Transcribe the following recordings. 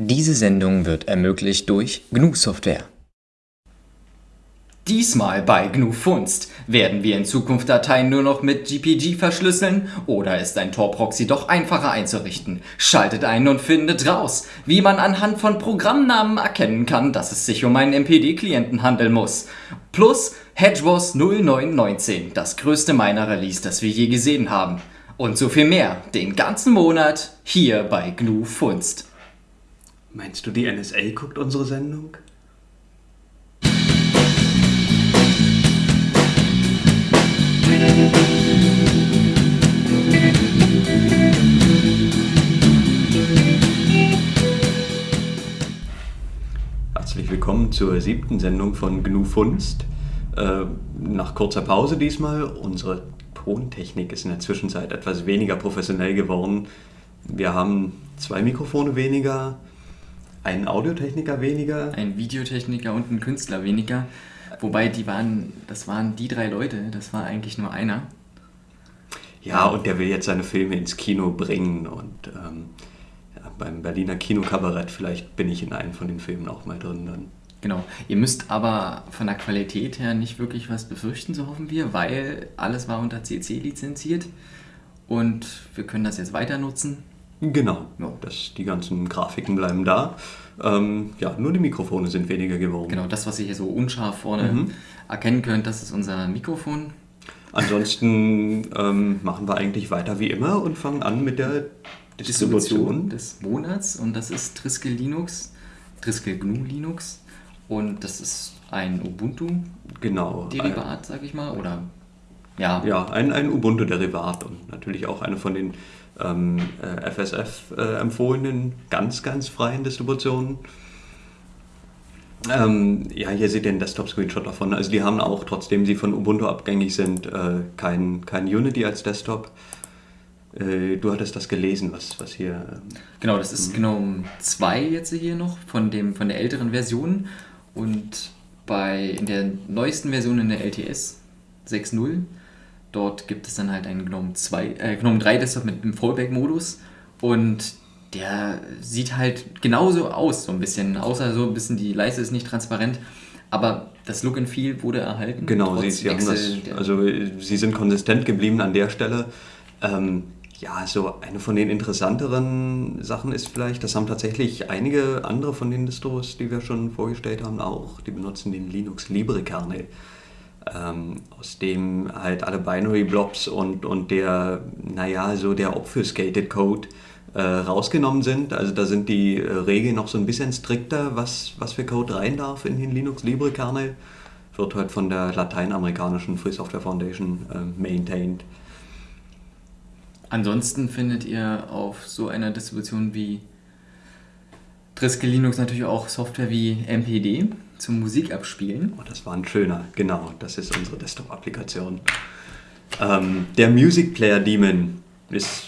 Diese Sendung wird ermöglicht durch GNU Software. Diesmal bei GNU Funst. Werden wir in Zukunft Dateien nur noch mit GPG verschlüsseln oder ist ein Tor-Proxy doch einfacher einzurichten? Schaltet ein und findet raus, wie man anhand von Programmnamen erkennen kann, dass es sich um einen MPD-Klienten handeln muss. Plus HedgeWars 0919, das größte Miner-Release, das wir je gesehen haben. Und so viel mehr, den ganzen Monat hier bei GNU Funst. Meinst du, die NSA guckt unsere Sendung? Herzlich willkommen zur siebten Sendung von GNU Funst. Äh, nach kurzer Pause diesmal. Unsere Tontechnik ist in der Zwischenzeit etwas weniger professionell geworden. Wir haben zwei Mikrofone weniger, einen Audiotechniker weniger. Ein Videotechniker und ein Künstler weniger. Wobei die waren, das waren die drei Leute, das war eigentlich nur einer. Ja, und der will jetzt seine Filme ins Kino bringen und ähm, ja, beim Berliner Kinokabarett, vielleicht bin ich in einem von den Filmen auch mal drin dann. Genau. Ihr müsst aber von der Qualität her nicht wirklich was befürchten, so hoffen wir, weil alles war unter CC lizenziert und wir können das jetzt weiter nutzen. Genau, Ja. das, die ganzen Grafiken bleiben da. Ähm, ja, nur die Mikrofone sind weniger geworden. Genau, das, was ihr hier so unscharf vorne Mhm. erkennen könnt, das ist unser Mikrofon. Ansonsten ähm, machen wir eigentlich weiter wie immer und fangen an mit der Distribution. des Monats und das ist Triskel Linux, Triskel GNU Linux und das ist ein Ubuntu-Derivat, Genau. sag ich mal, oder ja, Ja, ein, ein Ubuntu-Derivat und natürlich auch eine von den ähm, äh, FSF äh, empfohlenen ganz, ganz freien Distributionen. Ähm, ja, hier seht ihr einen Desktop-Screenshot davon. Also die haben auch, trotzdem sie von Ubuntu abgängig sind, äh, kein, kein Unity als Desktop. Äh, du hattest das gelesen, was, was hier... ähm, Genau, das ist GNOME 2 jetzt hier noch von, dem, von der älteren Version und bei in der neuesten Version in der LTS 6.0 dort gibt es dann halt einen GNOME 2, äh, GNOME 3 Desktop mit einem Fallback-Modus und der sieht halt genauso aus, so ein bisschen, außer so ein bisschen die Leiste ist nicht transparent, aber das Look and Feel wurde erhalten. Genau, sie, sie, haben das, also sie sind konsistent geblieben an der Stelle. Ähm, ja, so eine von den interessanteren Sachen ist vielleicht, das haben tatsächlich einige andere von den Distros, die wir schon vorgestellt haben, auch. Die benutzen den Linux Libre Kernel, ähm, aus dem halt alle Binary Blobs und, und der, naja, so der Obfuscated Code äh, rausgenommen sind. Also da sind die äh, Regeln noch so ein bisschen strikter, was, was für Code rein darf in den Linux Libre Kernel wird halt von der lateinamerikanischen Free Software Foundation äh, maintained. Ansonsten findet ihr auf so einer Distribution wie Triskel Linux natürlich auch Software wie MPD zum Musikabspielen. Oh, das war ein schöner, genau, das ist unsere Desktop-Applikation. Ähm, der Music Player Daemon ist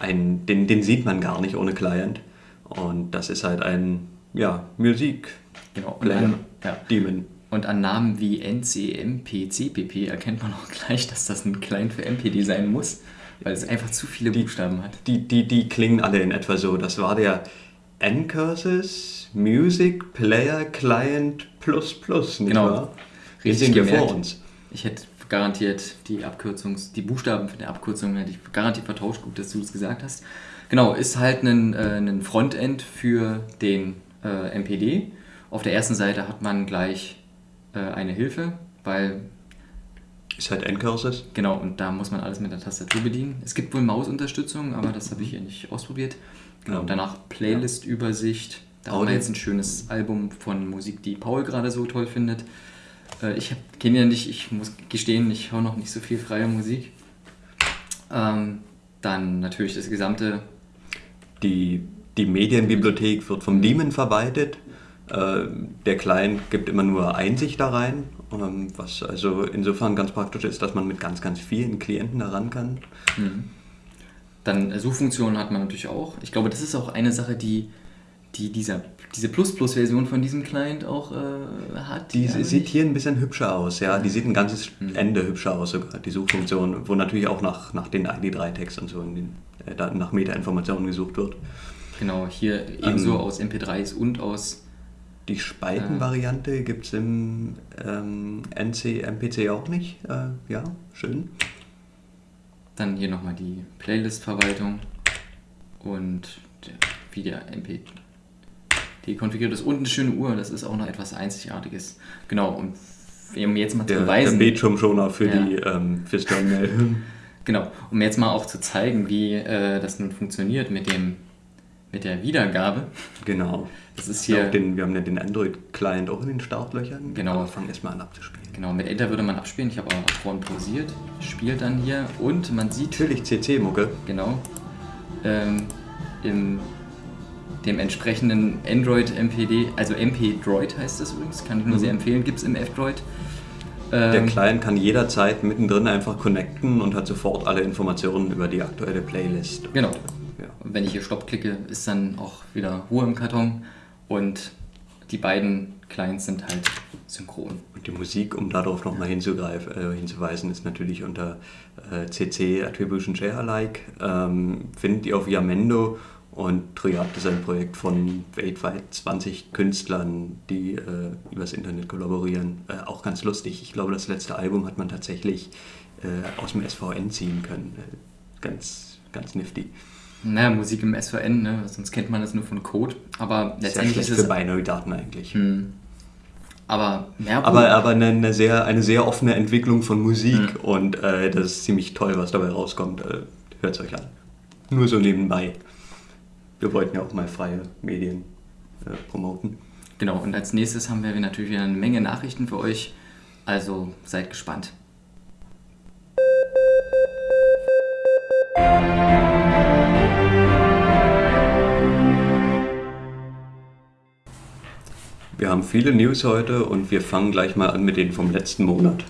ein, den, den sieht man gar nicht ohne Client. Und das ist halt ein, ja, Musik Genau. Und Player an, ja. Daemon. und an Namen wie NCMP, CPP erkennt man auch gleich, dass das ein Client für MPD sein muss, weil es einfach zu viele Buchstaben hat. Die, die, die klingen alle in etwa so. Das war der Ncurses Music Player Client Plus Plus, nicht Genau. wahr? Richtig wir vor uns. Ich hätte garantiert die Abkürzungs, die Buchstaben für die Abkürzung hätte ich garantiert vertauscht. Gut, dass du es gesagt hast. Genau, ist halt ein, äh, ein Frontend für den äh, MPD. Auf der ersten Seite hat man gleich äh, eine Hilfe, weil Ist halt Ncurses. genau und da muss man alles mit der Tastatur bedienen. Es gibt wohl Mausunterstützung, aber das habe ich hier nicht ausprobiert. Genau, Ja. danach Playlist-Übersicht. Da haben wir jetzt ein schönes Album von Musik, die Paul gerade so toll findet. Äh, Ich kenne ja nicht, ich muss gestehen, ich höre noch nicht so viel freie Musik. Ähm, dann natürlich das gesamte, Die, die Medienbibliothek wird vom Daemon verwaltet. Äh, Der Client gibt immer nur Einsicht da rein, ähm, was also insofern ganz praktisch ist, dass man mit ganz, ganz vielen Klienten da ran kann. Dann Suchfunktionen hat man natürlich auch. Ich glaube, das ist auch eine Sache, die, die dieser, diese Plus-Plus-Version von diesem Client auch äh, hat. Die ja, sieht hier ein bisschen hübscher aus, ja. Die sieht ein ganzes Ende hübscher aus, sogar die Suchfunktion, wo natürlich auch nach, nach den ID3-Tags und so, in den, äh, nach Meta-Informationen gesucht wird. Genau, hier ebenso aus MP3s und aus. Die Spaltenvariante gibt es im ähm, NC, MPC auch nicht. Äh, ja, schön. Dann hier nochmal die Playlist-Verwaltung und der, wie der MP die konfiguriert ist. Und eine schöne Uhr, das ist auch noch etwas Einzigartiges. Genau, und um jetzt mal zu Der, der beweisen. Bildschirmschoner für Ja. die ähm, Terminal. Genau, um jetzt mal auch zu zeigen, wie äh, das nun funktioniert mit dem mit der Wiedergabe. genau. Das ist hier den, wir haben ja den Android-Client auch in den Startlöchern. Genau. Aber fangen erstmal an abzuspielen. genau mit Enter würde man abspielen. Ich habe auch vorhin pausiert, spielt dann hier und man sieht Natürlich CC-Mucke. genau ähm, im dem entsprechenden Android MPD, also MP Droid heißt das übrigens, kann ich nur Mhm. sehr empfehlen, gibt es im F-Droid. Der Ähm, Client kann jederzeit mittendrin einfach connecten und hat sofort alle Informationen über die aktuelle Playlist. Genau. Wenn ich hier Stopp klicke, ist dann auch wieder Ruhe im Karton und die beiden Clients sind halt synchron. Und die Musik, um darauf nochmal hinzugreifen, äh, hinzuweisen, ist natürlich unter äh, CC Attribution Share Alike. Ähm, findet ihr auf Yamendo und Triad ist ein Projekt von weltweit 20 Künstlern, die äh, übers Internet kollaborieren. Äh, auch ganz lustig. Ich glaube, das letzte Album hat man tatsächlich äh, aus dem SVN ziehen können. Äh, ganz, ganz nifty. Naja, Musik im SVN, ne? sonst kennt man das nur von Code. Aber letztendlich ist für es. Binary-Daten eigentlich. Hm. Aber mehr Aber, aber eine, eine, sehr, eine sehr offene Entwicklung von Musik Mhm. und äh, das ist ziemlich toll, was dabei rauskommt. Äh, Hört es euch an. Nur so nebenbei. Wir wollten ja auch mal freie Medien äh, promoten. Genau, und als nächstes haben wir natürlich wieder eine Menge Nachrichten für euch. Also seid gespannt. Wir haben viele News heute und wir fangen gleich mal an mit denen vom letzten Monat.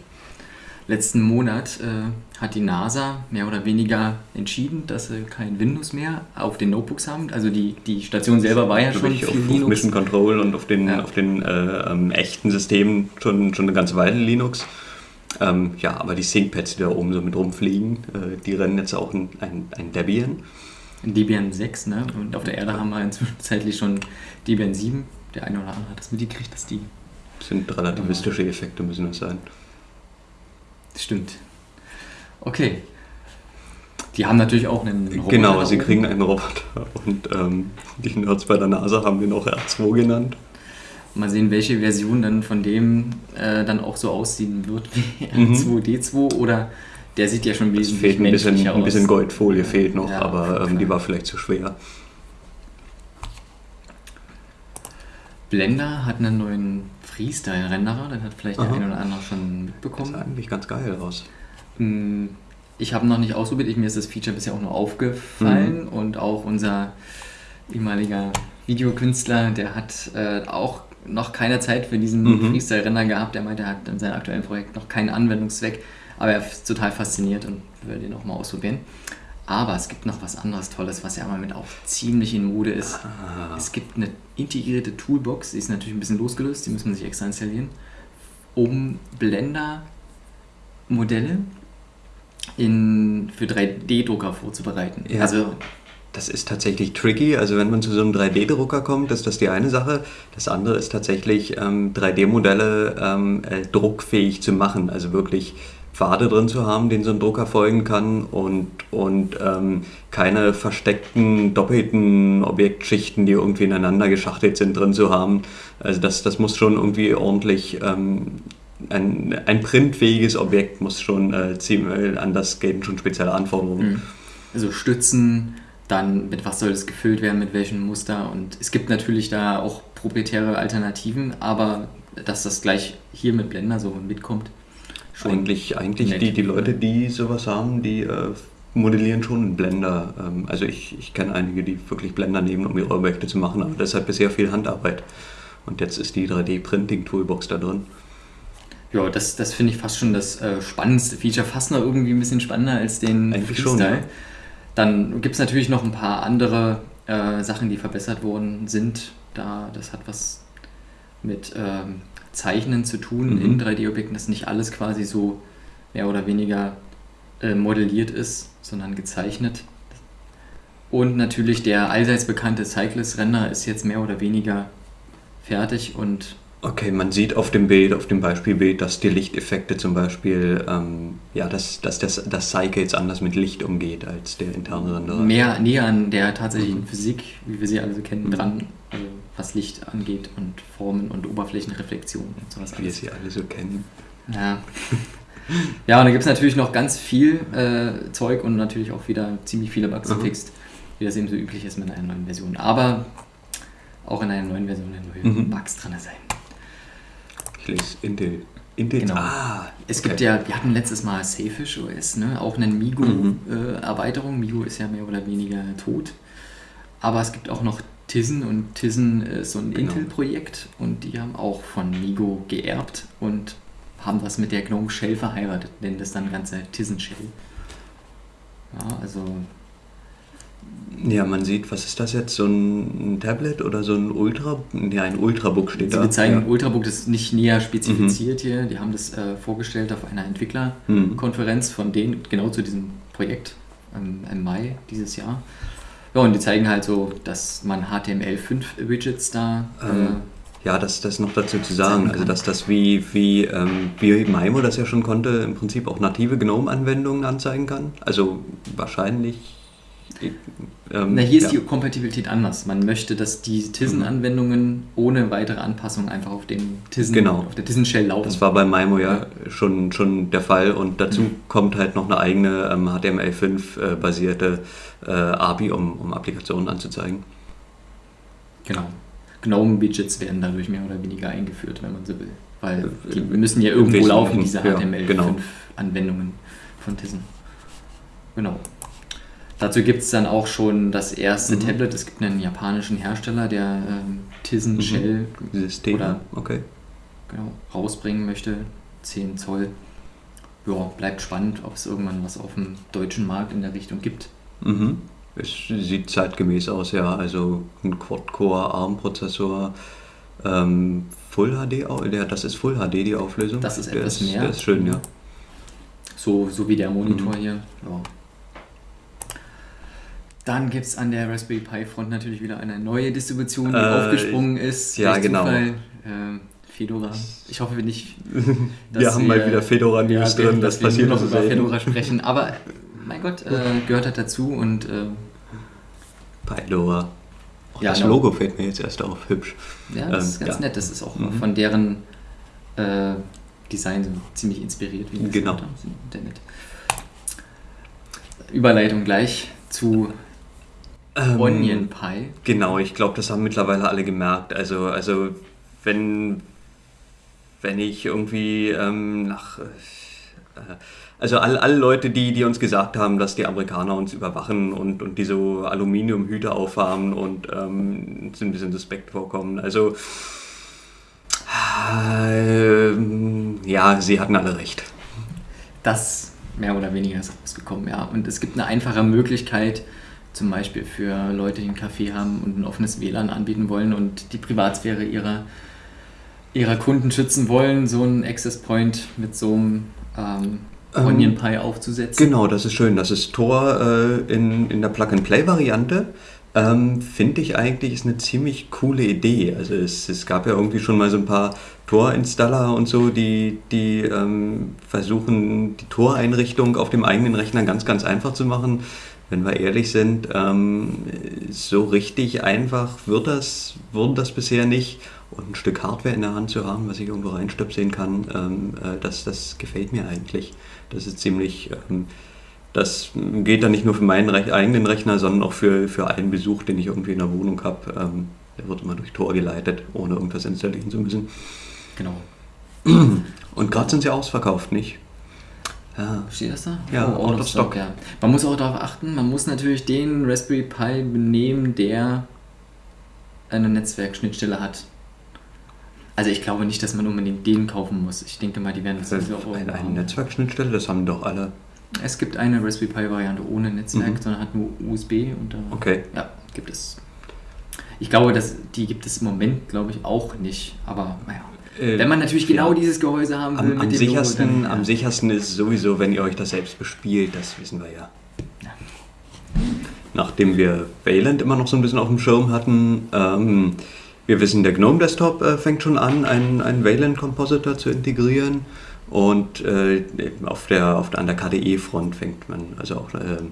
Letzten Monat äh, hat die NASA mehr oder weniger entschieden, dass sie kein Windows mehr auf den Notebooks haben. Also die, die Station selber war ja schon auf, auf Linux. Mission Control und auf den, Ja. auf den äh, ähm, echten Systemen schon, schon eine ganze Weile Linux. Ähm, ja, aber die ThinkPads, die da oben so mit rumfliegen, äh, die rennen jetzt auch ein, ein, ein Debian. Debian 6, ne? Und auf der Erde haben wir inzwischen zeitlich schon Debian 7. Der eine oder andere hat das mitgekriegt, dass die. sind relativistische Effekte, müssen das sein. Stimmt. Okay. Die haben natürlich auch einen Roboter Genau, sie kriegen einen Roboter und ähm, die Nerds bei der NASA haben den auch R2 genannt. Mal sehen, welche Version dann von dem äh, dann auch so aussehen wird wie Mhm. R2D2 oder der sieht ja schon Es wesentlich fehlt ein bisschen, menschlicher ein bisschen aus. Goldfolie fehlt noch, Ja, aber ähm, die war vielleicht zu schwer. Blender hat einen neuen Freestyle-Renderer, den hat vielleicht der Aha. eine oder andere schon Das mitbekommen. sah eigentlich ganz geil aus. Mm, Ich habe noch nicht ausprobiert, ich, mir ist das Feature bisher auch nur aufgefallen und auch unser ehemaliger Videokünstler, der hat äh, auch noch keine Zeit für diesen Mhm. Freestyle-Render gehabt. Der meinte, er hat in seinem aktuellen Projekt noch keinen Anwendungszweck, aber er ist total fasziniert und will den auch mal ausprobieren. Aber es gibt noch was anderes Tolles, was ja immer mit auch ziemlich in Mode ist. Ah, Es gibt eine integrierte Toolbox, die ist natürlich ein bisschen losgelöst, die muss man sich extra installieren, um Blender-Modelle für 3D-Drucker vorzubereiten. Ja. Also, Das ist tatsächlich tricky. Also wenn man zu so einem 3D-Drucker kommt, ist das die eine Sache. Das andere ist tatsächlich ähm, 3D-Modelle ähm, äh, druckfähig zu machen. Also wirklich Pfade drin zu haben, denen so ein Drucker folgen kann und, und ähm, keine versteckten, doppelten Objektschichten, die irgendwie ineinander geschachtelt sind, drin zu haben. Also das, das muss schon irgendwie ordentlich... Ähm, ein, ein printfähiges Objekt muss schon äh, ziemlich, an das gelten schon spezielle Anforderungen. mh, also Stützen, dann mit was soll es gefüllt werden, mit welchem Muster. Und es gibt natürlich da auch proprietäre Alternativen, aber dass das gleich hier mit Blender so mitkommt, schon Eigentlich, eigentlich nett. die, die Leute, die sowas haben, die äh, modellieren schon in Blender. Ähm, also ich, ich kenne einige, die wirklich Blender nehmen, um ihre Objekte zu machen, aber das hat bisher viel Handarbeit. Und jetzt ist die 3D-Printing-Toolbox da drin. Ja, das, das finde ich fast schon das äh, spannendste Feature, fast noch irgendwie ein bisschen spannender als den Eigentlich schon, ja. Dann gibt es natürlich noch ein paar andere äh, Sachen, die verbessert worden sind. Da, das hat was mit ähm, Zeichnen zu tun Mhm. in 3D-Objekten, dass nicht alles quasi so mehr oder weniger äh, modelliert ist, sondern gezeichnet. Und natürlich der allseits bekannte Cyclist-Render ist jetzt mehr oder weniger fertig und Okay, man sieht auf dem Bild, auf dem Beispielbild, dass die Lichteffekte zum Beispiel, ähm, ja, dass, dass das, das Cycle jetzt anders mit Licht umgeht als der interne Renderer. mehr näher an der tatsächlichen Physik, wie wir sie alle so kennen, dran, also was Licht angeht und Formen und Oberflächenreflexion und sowas Wie wir sie alle so kennen. Ja. ja, und da gibt es natürlich noch ganz viel äh, Zeug und natürlich auch wieder ziemlich viele Bugs Mhm. gefixt, wie das eben so üblich ist mit einer neuen Version. Aber auch in einer neuen Version neue Mhm. Bugs drin sein. Ich lese Intel. Intel. Genau. Ah, Es gibt ja, wir hatten letztes Mal Safish OS, ne? auch eine Mhm. Migo-Erweiterung. Migo ist ja mehr oder weniger tot. Aber es gibt auch noch Tizen und Tizen ist so ein Genau. Intel-Projekt und die haben auch von Migo geerbt und haben das mit der GNOME Shell verheiratet, nennen das dann ganze Tizen Shell. Ja, also Ja, man sieht, was ist das jetzt? So ein Tablet oder so ein Ultra? Ja, ein Ultrabook steht sie da. bezeichnen ja. Ultrabook, das ist nicht näher spezifiziert hier. Die haben das äh, vorgestellt auf einer Entwicklerkonferenz Mhm. von denen, genau zu diesem Projekt ähm, im Mai dieses Jahr. Ja, und die zeigen halt so, dass man HTML5-Widgets da. Ähm, ja, das, das noch dazu zu sagen, also dass das wie, wie, ähm, wie Maimo das ja schon konnte, im Prinzip auch native GNOME-Anwendungen anzeigen kann. Also wahrscheinlich. Ähm, na, hier ist ja. die Kompatibilität anders. Man möchte, dass die Tizen-Anwendungen ohne weitere Anpassung einfach auf, dem Tizen, Genau. auf der Tizen-Shell laufen. Das war bei Maimo ja schon, schon der Fall und dazu kommt halt noch eine eigene ähm, HTML5-basierte äh, API, um, um Applikationen anzuzeigen. Genau. GNOME-Widgets werden dadurch mehr oder weniger eingeführt, wenn man so will. Weil die Äh, müssen ja irgendwo laufen, diese ja, genau. HTML5-Anwendungen von Tizen. Genau. Dazu gibt es dann auch schon das erste Mhm. Tablet. Es gibt einen japanischen Hersteller, der ähm, Tizen Mhm. Shell System. Oder- okay. genau, rausbringen möchte. 10 Zoll. Ja, bleibt spannend, ob es irgendwann was auf dem deutschen Markt in der Richtung gibt. Mhm. Es sieht zeitgemäß aus, ja. Also ein Quad-Core ARM-Prozessor, ähm, Full HD, der, das ist Full HD die Auflösung. Das ist der etwas ist, mehr. Der ist schön, ja. So, so wie der Monitor Mhm. hier. Ja. Dann gibt es an der Raspberry Pi Front natürlich wieder eine neue Distribution, die Äh, aufgesprungen ist. ja, genau. Zufall. Ähm, Fedora. Ich hoffe nicht. Wir haben mal wieder Fedora News ja, drin, das wir passiert noch so über selten. Fedora sprechen. Aber mein Gott, äh, gehört halt dazu und äh, Pylora. Auch Ja, das genau. Logo fällt mir jetzt erst auf, hübsch. ja, das ist Ähm, ganz ja. nett. Das ist auch Mhm. von deren äh, Design so ziemlich inspiriert, wie das Genau. Überleitung gleich zu Ähm, Onion Pie. Genau, ich glaube, das haben mittlerweile alle gemerkt. Also, also wenn, wenn ich irgendwie ähm, nach... Äh, also alle, alle Leute, die, die uns gesagt haben, dass die Amerikaner uns überwachen und, und die so Aluminiumhüte aufhaben und ähm, uns ein bisschen suspekt vorkommen. Also ähm, ja, sie hatten alle recht. Das mehr oder weniger ist rausgekommen, ja. Und es gibt eine einfache Möglichkeit, zum Beispiel für Leute, die einen Café haben und ein offenes WLAN anbieten wollen und die Privatsphäre ihrer, ihrer Kunden schützen wollen, so einen Access Point mit so einem ähm, Ähm, Onion Pie aufzusetzen. Genau, das ist schön. Das ist Tor äh, in, in der Plug-and-Play-Variante. Ähm, Finde ich eigentlich ist eine ziemlich coole Idee. Also es, es gab ja irgendwie schon mal so ein paar Tor-Installer und so, die, die ähm, versuchen, die Tor-Einrichtung auf dem eigenen Rechner ganz, ganz einfach zu machen. Wenn wir ehrlich sind, ähm, so richtig einfach wird das, wurde das bisher nicht. Und ein Stück Hardware in der Hand zu haben, was ich irgendwo reinstöpseln kann, ähm, äh, das, das gefällt mir eigentlich. Das ist ziemlich, ähm, das geht dann nicht nur für meinen Rech eigenen Rechner, sondern auch für, für einen Besuch, den ich irgendwie in der Wohnung habe. Ähm, der wird immer durch Tor geleitet, ohne irgendwas installieren zu müssen. Genau. Und gerade sind sie ausverkauft, nicht? Ja. Steht das da? Ja, out out of of stock. ja. Man muss auch darauf achten, man muss natürlich den Raspberry Pi nehmen, der eine Netzwerkschnittstelle hat. Also ich glaube nicht, dass man unbedingt den kaufen muss. Ich denke mal, die werden das sowieso auch Eine, eine. Netzwerkschnittstelle, das haben doch alle. Es gibt eine Raspberry Pi Variante ohne Netzwerk, Mhm. sondern hat nur USB und da Okay. ja, gibt es. Ich glaube, dass die gibt es im Moment, glaube ich, auch nicht. Aber naja. Äh, Wenn man natürlich genau ja. dieses Gehäuse haben will Am, mit am, dem sichersten, Logo, dann, am sichersten ist es sowieso, wenn ihr euch das selbst bespielt, das wissen wir ja. nachdem wir Wayland immer noch so ein bisschen auf dem Schirm hatten, ähm, wir wissen, der GNOME Desktop äh, fängt schon an, einen, einen Wayland Compositor zu integrieren. Und äh, auf der, auf der, an der KDE-Front fängt man, also auch, äh,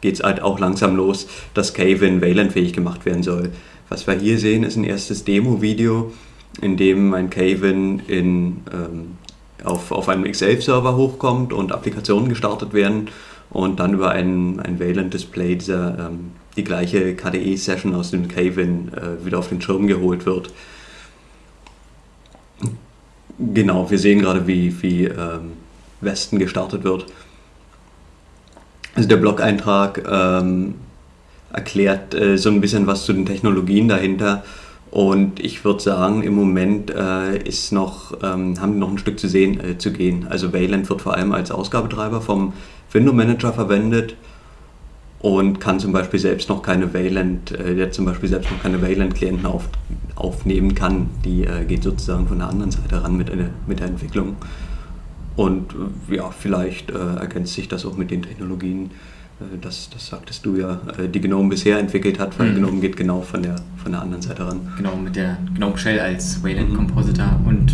geht es halt auch langsam los, dass Kavin Wayland-fähig gemacht werden soll. Was wir hier sehen, ist ein erstes Demo-Video, in dem ein Kavin in, ähm, auf, auf einem X11-Server hochkommt und Applikationen gestartet werden und dann über ein, ein Wayland-Display ähm, die gleiche KDE-Session aus dem Kavin äh, wieder auf den Schirm geholt wird. Genau, wir sehen gerade, wie, wie ähm, Westen gestartet wird. Also der Blog-Eintrag ähm, erklärt äh, so ein bisschen was zu den Technologien dahinter. Und ich würde sagen, im Moment äh, ist noch, ähm, haben wir noch ein Stück zu, sehen, äh, zu gehen. Also Wayland wird vor allem als Ausgabetreiber vom Window Manager verwendet und kann zum Beispiel selbst noch keine Wayland, äh, der zum Beispiel selbst noch keine Wayland-Klienten auf, aufnehmen kann. Die äh, geht sozusagen von der anderen Seite ran mit, eine, mit der Entwicklung. Und äh, ja, vielleicht äh, ergänzt sich das auch mit den Technologien, äh, das, das sagtest du ja, äh, die GNOME bisher entwickelt hat, weil mhm. GNOME geht genau von der, von der anderen Seite ran. Genau, mit der GNOME Shell als Wayland Compositor und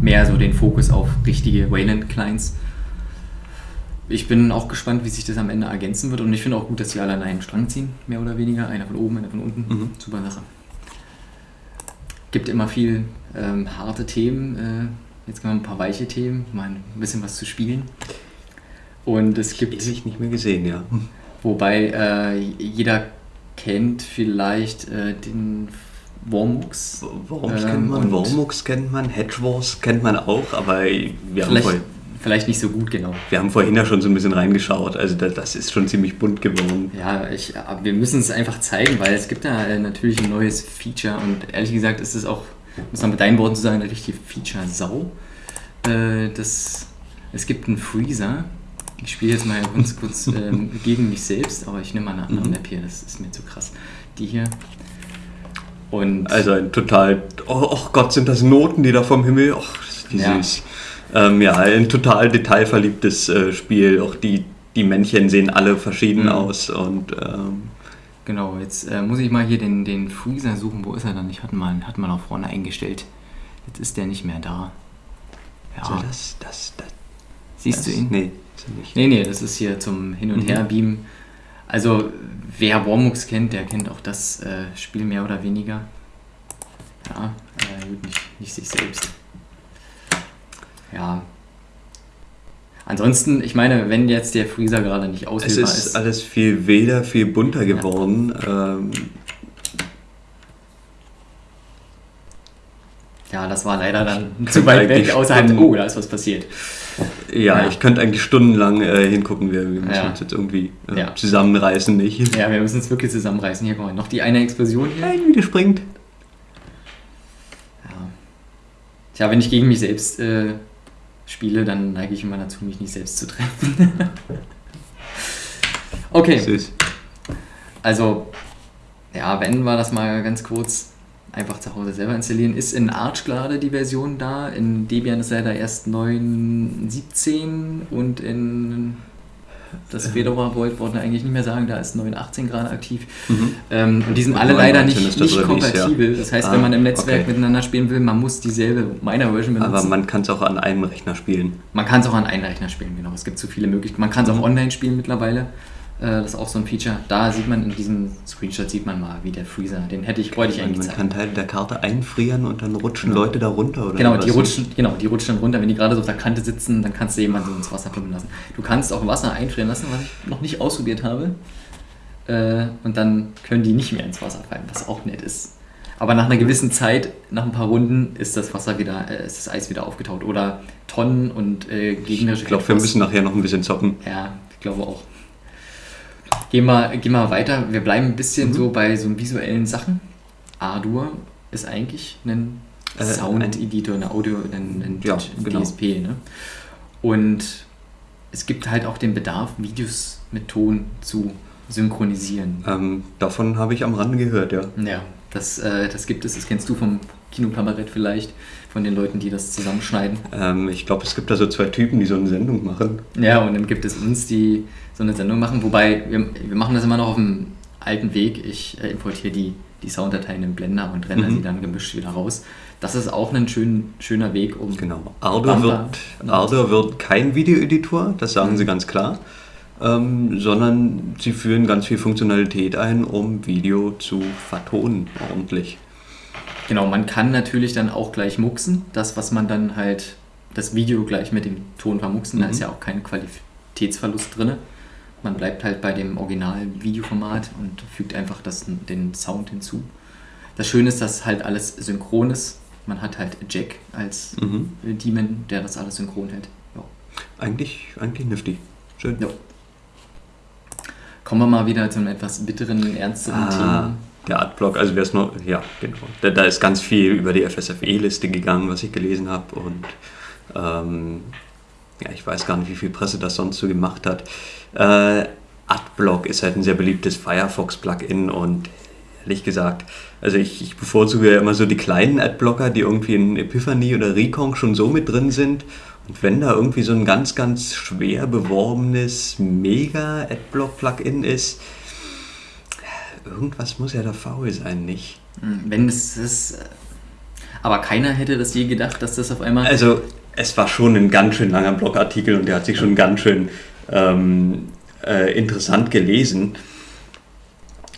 mehr so den Fokus auf richtige Wayland-Clients ich bin auch gespannt, wie sich das am Ende ergänzen wird. Und ich finde auch gut, dass sie alle an einen Strang ziehen, mehr oder weniger. Einer von oben, einer von unten. Mhm. Super Sache. Gibt immer viel ähm, harte Themen. Äh, jetzt kommen ein paar weiche Themen, mal ein bisschen was zu spielen. Und es gibt. Ich nicht mehr gesehen, ja. Wobei äh, jeder kennt vielleicht äh, den Wormux. Worms ähm, kennt man, Wormux kennt man, Hedge Wars kennt man auch, aber wir haben vorhin vielleicht nicht so gut, genau. Wir haben vorhin ja schon so ein bisschen reingeschaut, also das, das ist schon ziemlich bunt geworden. Ja, ich, wir müssen es einfach zeigen, weil es gibt da äh, natürlich ein neues Feature und ehrlich gesagt ist es auch, muss man mit deinen Worten zu sagen, eine richtige Feature-Sau. Äh, das, es gibt einen Freezer, ich spiele jetzt mal ganz kurz ähm, gegen mich selbst, aber ich nehme mal eine andere mhm. Map hier, das ist mir zu krass. Die hier. Und also ein total, oh, oh Gott, sind das Noten, die da vom Himmel, oh, wie ja. süß. Ähm, ja, ein total detailverliebtes äh, Spiel. Auch die, die Männchen sehen alle verschieden mhm. aus und ähm, Genau, jetzt äh, muss ich mal hier den, den Freezer suchen. Wo ist er dann? Ich hatte mal, hatte mal nach vorne eingestellt. Jetzt ist der nicht mehr da. Ja. So, das, das, das, Siehst das, du ihn? Nee, nicht. Nee, nee, das ist hier zum Hin- und mhm. Her-Beamen. Also, wer Warmux kennt, der kennt auch das äh, Spiel mehr oder weniger. Ja, äh, nicht, nicht sich selbst ja. Ansonsten, ich meine, wenn jetzt der Freezer gerade nicht auswählbar ist. Es ist alles viel wilder, viel bunter geworden. Ja. Ähm, ja, das war leider dann zu weit weg, außerhalb, oh, da ist was passiert. Ja, ja. ich könnte eigentlich stundenlang äh, hingucken. Wir, wir müssen ja. uns jetzt irgendwie äh, ja. zusammenreißen, nicht? Ja, wir müssen uns wirklich zusammenreißen. Hier kommt noch die eine Explosion hier. Ein wieder springt. Ja. Tja, wenn ich gegen mich selbst äh, spiele, dann neige ich immer dazu, mich nicht selbst zu treffen. okay. Süß. Also, ja, wenn wir das mal ganz kurz einfach zu Hause selber installieren. Ist in Arch gerade die Version da, in Debian ist leider erst 9.17 und in das Fedora Void wollten wir eigentlich nicht mehr sagen, da ist 9.18 gerade aktiv. Mhm. Ähm, und die sind alle leider nicht, nicht kompatibel. Ja. Das heißt, ah, wenn man im Netzwerk okay. miteinander spielen will, man muss dieselbe meiner Version benutzen. Aber man kann es auch an einem Rechner spielen. Man kann es auch an einem Rechner spielen, genau. Es gibt so viele Möglichkeiten. Man kann es mhm. auch online spielen mittlerweile. Äh, das ist auch so ein Feature. Da sieht man in diesem Screenshot sieht man mal, wie der Freezer, den hätte ich, wollte ich eigentlich Man kann Teile der Karte einfrieren und dann rutschen genau. Leute da runter, oder? Genau, die rutschen, genau, die rutschen dann runter. Wenn die gerade so auf der Kante sitzen, dann kannst du jemanden ins Wasser pumpen lassen. Du kannst auch Wasser einfrieren lassen, was ich noch nicht ausprobiert habe. Äh, und dann können die nicht mehr ins Wasser fallen, was auch nett ist. Aber nach einer gewissen Zeit, nach ein paar Runden, ist das Wasser wieder, äh, ist das Eis wieder aufgetaut. Oder Tonnen und äh, gegnerische. Ich glaube, wir müssen nachher noch ein bisschen zocken. Ja, ich glaube auch. Gehen wir, gehen wir weiter. Wir bleiben ein bisschen mhm. so bei so visuellen Sachen. Ardour ist eigentlich ein äh, Sound-Editor, ein Audio, ein, ein ja, genau. DSP. Ne? Und es gibt halt auch den Bedarf, Videos mit Ton zu synchronisieren. Ähm, davon habe ich am Rande gehört, ja. Ja, das, äh, das gibt es, das kennst du vom Kinokabarett vielleicht, von den Leuten, die das zusammenschneiden. Ähm, ich glaube, es gibt da so zwei Typen, die so eine Sendung machen. Ja, und dann gibt es uns, die so eine Sendung machen, wobei wir, wir machen das immer noch auf dem alten Weg. Ich äh, importiere die, die Sounddateien im Blender und render Mhm. sie dann gemischt wieder raus. Das ist auch ein schön, schöner Weg, um. Genau. Ardor wird, Ardor wird kein Videoeditor, das sagen Mhm. sie ganz klar, ähm, sondern sie führen ganz viel Funktionalität ein, um Video zu vertonen ordentlich. Genau, man kann natürlich dann auch gleich muxen. Das, was man dann halt, das Video gleich mit dem Ton vermuxen, da Mhm. ist ja auch kein Qualitätsverlust drin. Man bleibt halt bei dem originalen Videoformat und fügt einfach das, den Sound hinzu. Das Schöne ist, dass halt alles synchron ist. Man hat halt Jack als Mhm. Demon, der das alles synchron hält. Ja. Eigentlich, eigentlich nifty. Schön. Ja. Kommen wir mal wieder zu einem etwas bitteren, ernsteren Ah, Thema. der Adblock, also wer es noch, ja, genau. Da, da ist ganz viel über die FSFE-Liste gegangen, was ich gelesen habe und ähm, ja, ich weiß gar nicht, wie viel Presse das sonst so gemacht hat. Äh, Adblock ist halt ein sehr beliebtes Firefox-Plugin und ehrlich gesagt, also ich, ich bevorzuge ja immer so die kleinen Adblocker, die irgendwie in Epiphany oder Recon schon so mit drin sind. Und wenn da irgendwie so ein ganz, ganz schwer beworbenes Mega-Adblock-Plugin ist, irgendwas muss ja da faul sein, nicht? Hm, Wenn es ist. äh, Aber keiner hätte das je gedacht, dass das auf einmal. Also, es war schon ein ganz schön langer Blogartikel und der hat sich schon ganz schön ähm, äh, interessant gelesen.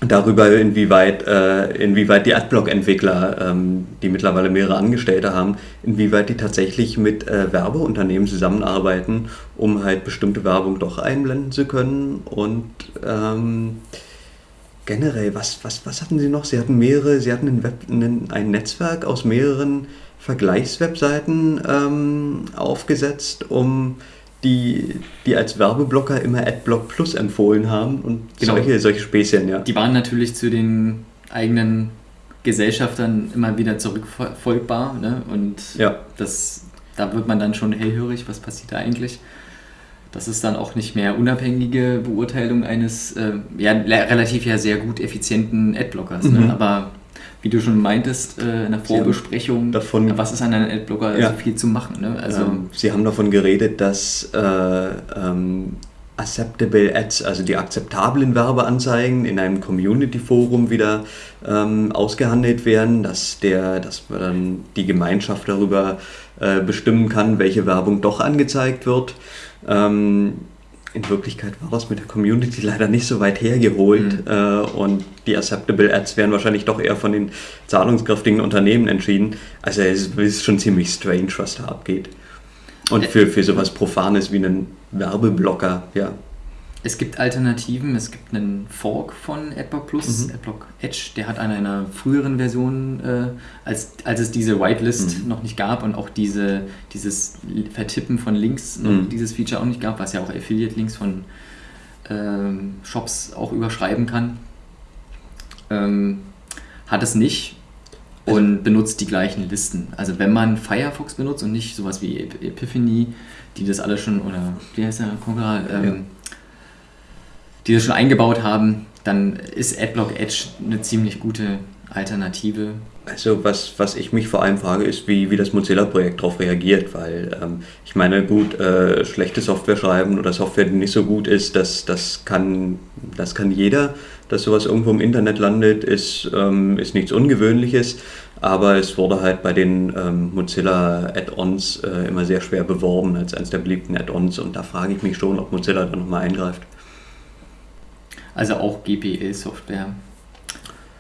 Darüber, inwieweit, äh, inwieweit die Adblock-Entwickler, ähm, die mittlerweile mehrere Angestellte haben, inwieweit die tatsächlich mit äh, Werbeunternehmen zusammenarbeiten, um halt bestimmte Werbung doch einblenden zu können. Und ähm, generell, was, was, was hatten sie noch? Sie hatten mehrere, sie hatten ein, Web, ein, ein Netzwerk aus mehreren Vergleichswebseiten ähm, aufgesetzt, um die, die als Werbeblocker immer Adblock Plus empfohlen haben und Genau. solche, solche Späßchen, ja. Die waren natürlich zu den eigenen Gesellschaftern immer wieder zurückfolgbar. Ne? Und Ja. das, da wird man dann schon hellhörig, was passiert da eigentlich. Das ist dann auch nicht mehr unabhängige Beurteilung eines äh, ja, relativ ja sehr gut effizienten Adblockers. Mhm. Ne? Aber wie du schon meintest äh, in der Vorbesprechung, davon- was ist an einem Adblocker Ja. so viel zu machen? Ne? Also, ähm, Sie haben davon geredet, dass äh, ähm, Acceptable Ads, also die akzeptablen Werbeanzeigen in einem Community-Forum wieder ähm, ausgehandelt werden, dass, der, dass man dann die Gemeinschaft darüber äh, bestimmen kann, welche Werbung doch angezeigt wird. Ähm, in Wirklichkeit war das mit der Community leider nicht so weit hergeholt Mhm. äh, und die Acceptable Ads werden wahrscheinlich doch eher von den zahlungskräftigen Unternehmen entschieden. Also es ist schon ziemlich strange, was da abgeht. Und für, für sowas Profanes wie einen Werbeblocker, ja. Es gibt Alternativen. Es gibt einen Fork von AdBlock Plus, Mhm. AdBlock Edge. Der hat an einer früheren Version, äh, als, als es diese Whitelist Mhm. noch nicht gab und auch diese, dieses Vertippen von Links, Mhm. dieses Feature auch nicht gab, was ja auch Affiliate-Links von ähm, Shops auch überschreiben kann, ähm, hat es nicht Also und benutzt die gleichen Listen. Also wenn man Firefox benutzt und nicht sowas wie Ep- Epiphany, die das alle schon, oder wie heißt der Konkurrent, ähm, Ja. Die das schon eingebaut haben, dann ist Adblock Edge eine ziemlich gute Alternative. Also was, was ich mich vor allem frage, ist, wie, wie das Mozilla-Projekt darauf reagiert, weil ähm, ich meine, gut, äh, schlechte Software schreiben oder Software, die nicht so gut ist, das, das, kann, das kann jeder. Dass sowas irgendwo im Internet landet, ist, ähm, ist nichts Ungewöhnliches, aber es wurde halt bei den ähm, Mozilla-Add-ons äh, immer sehr schwer beworben als eines der beliebten Add-ons und da frage ich mich schon, ob Mozilla da nochmal eingreift. Also auch GPL-Software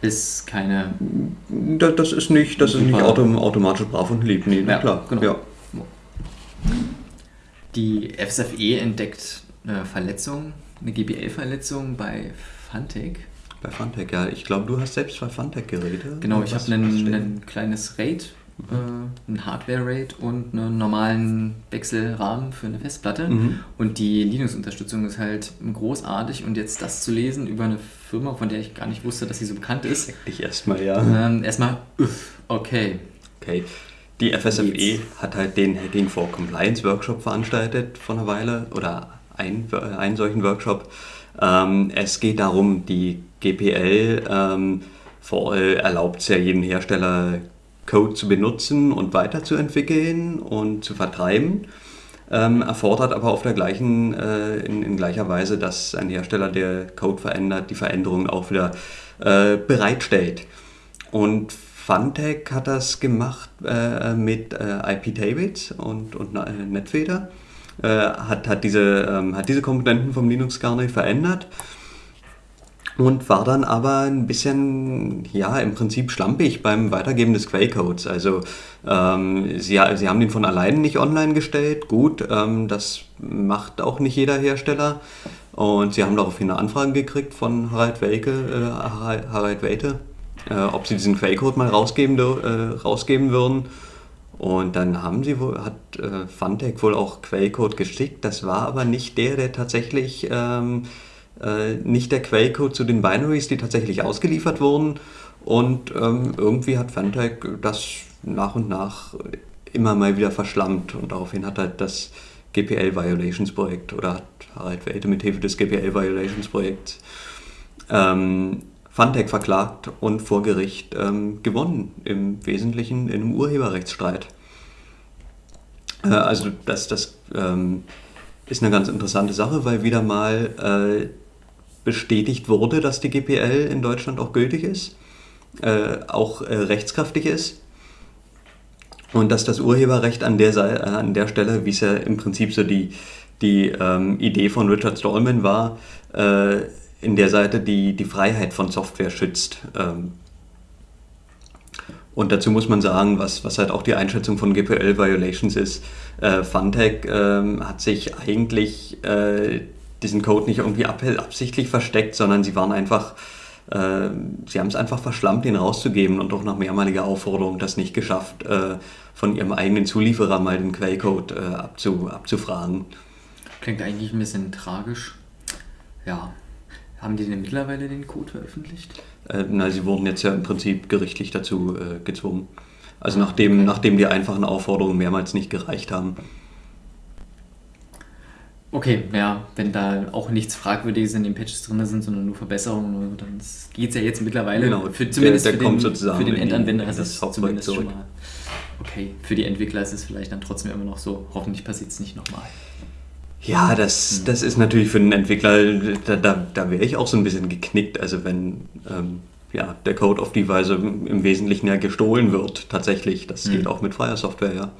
ist keine. Das, das ist nicht, das ist nicht autom automatisch brav und lieb, nee, Ja, klar. genau. Ja. Die FSFE entdeckt eine Verletzung, eine GPL-Verletzung bei Fantech. Bei Funtech, ja. Ich glaube, du hast selbst zwei Funtech-Geräte. Genau, ich habe ein kleines RAID, äh, ein Hardware-RAID und einen normalen Wechselrahmen für eine Festplatte. Mhm. Und die Linux-Unterstützung ist halt großartig. Und jetzt das zu lesen über eine Firma, von der ich gar nicht wusste, dass sie so bekannt ist, Ich erstmal, ja. ähm, erstmal, okay. Okay. Die FSFE Jetzt. hat halt den Hacking for Compliance Workshop veranstaltet vor einer Weile oder ein, äh, einen solchen Workshop. Ähm, es geht darum, die GPL ähm, for All erlaubt es ja jedem Hersteller Code zu benutzen und weiterzuentwickeln und zu vertreiben. ähm, erfordert aber auf der gleichen, äh, in, in, gleicher Weise, dass ein Hersteller, der Code verändert, die Veränderungen auch wieder äh, bereitstellt. Und Funtech hat das gemacht äh, mit äh, IP Tables und, und äh, Netfeder, äh, hat, hat, diese, ähm, hat diese Komponenten vom Linux-Kernel verändert und war dann aber ein bisschen, ja, im Prinzip schlampig beim Weitergeben des Quellcodes. Also ähm, sie, sie haben den von allein nicht online gestellt, gut, ähm, das macht auch nicht jeder Hersteller. Und sie haben daraufhin eine Anfrage gekriegt von Harald, Welke, äh, Harald Welte, äh, ob sie diesen Quellcode mal rausgeben, äh, rausgeben würden. Und dann haben sie wohl, hat äh, Funtech wohl auch Quellcode geschickt. Das war aber nicht der, der tatsächlich, ähm, äh, nicht der Quellcode zu den Binaries, die tatsächlich ausgeliefert wurden. Und ähm, irgendwie hat Funtech das nach und nach immer mal wieder verschlammt. Und daraufhin hat halt das GPL Violations Projekt oder hat Harald Welte mit Hilfe des GPL Violations Projekts ähm, Funtech verklagt und vor Gericht ähm, gewonnen, im Wesentlichen in einem Urheberrechtsstreit. Äh, also das, das ähm, ist eine ganz interessante Sache, weil wieder mal äh, bestätigt wurde, dass die GPL in Deutschland auch gültig ist, äh, auch äh, rechtskräftig ist und dass das Urheberrecht an der, äh, an der Stelle, wie es ja im Prinzip so die, die ähm, Idee von Richard Stallman war, äh, in der Seite die, die Freiheit von Software schützt. Ähm, und dazu muss man sagen, was, was halt auch die Einschätzung von GPL-Violations ist. Äh, Funtech ähm, hat sich eigentlich äh, diesen Code nicht irgendwie absichtlich versteckt, sondern sie waren einfach, äh, sie haben es einfach verschlammt, den rauszugeben und auch nach mehrmaliger Aufforderung das nicht geschafft, äh, von ihrem eigenen Zulieferer mal den Quellcode äh, abzu, abzufragen. Klingt eigentlich ein bisschen tragisch. Ja, haben die denn mittlerweile den Code veröffentlicht? Äh, na, sie wurden jetzt ja im Prinzip gerichtlich dazu äh, gezwungen. Also ah, nachdem, okay. nachdem die einfachen Aufforderungen mehrmals nicht gereicht haben. Okay, ja, wenn da auch nichts Fragwürdiges in den Patches drin sind, sondern nur Verbesserungen, dann geht es ja jetzt mittlerweile. Genau, für, zumindest der, der für, den, für den Endanwender ist es zumindest zurück. schon mal. Okay, für die Entwickler ist es vielleicht dann trotzdem immer noch so, hoffentlich passiert es nicht nochmal. Ja, das, das ist natürlich für einen Entwickler, da, da, da wäre ich auch so ein bisschen geknickt. Also wenn ähm, ja, der Code auf die Weise im Wesentlichen ja gestohlen wird, tatsächlich. Das mhm. geht auch mit freier Software, ja.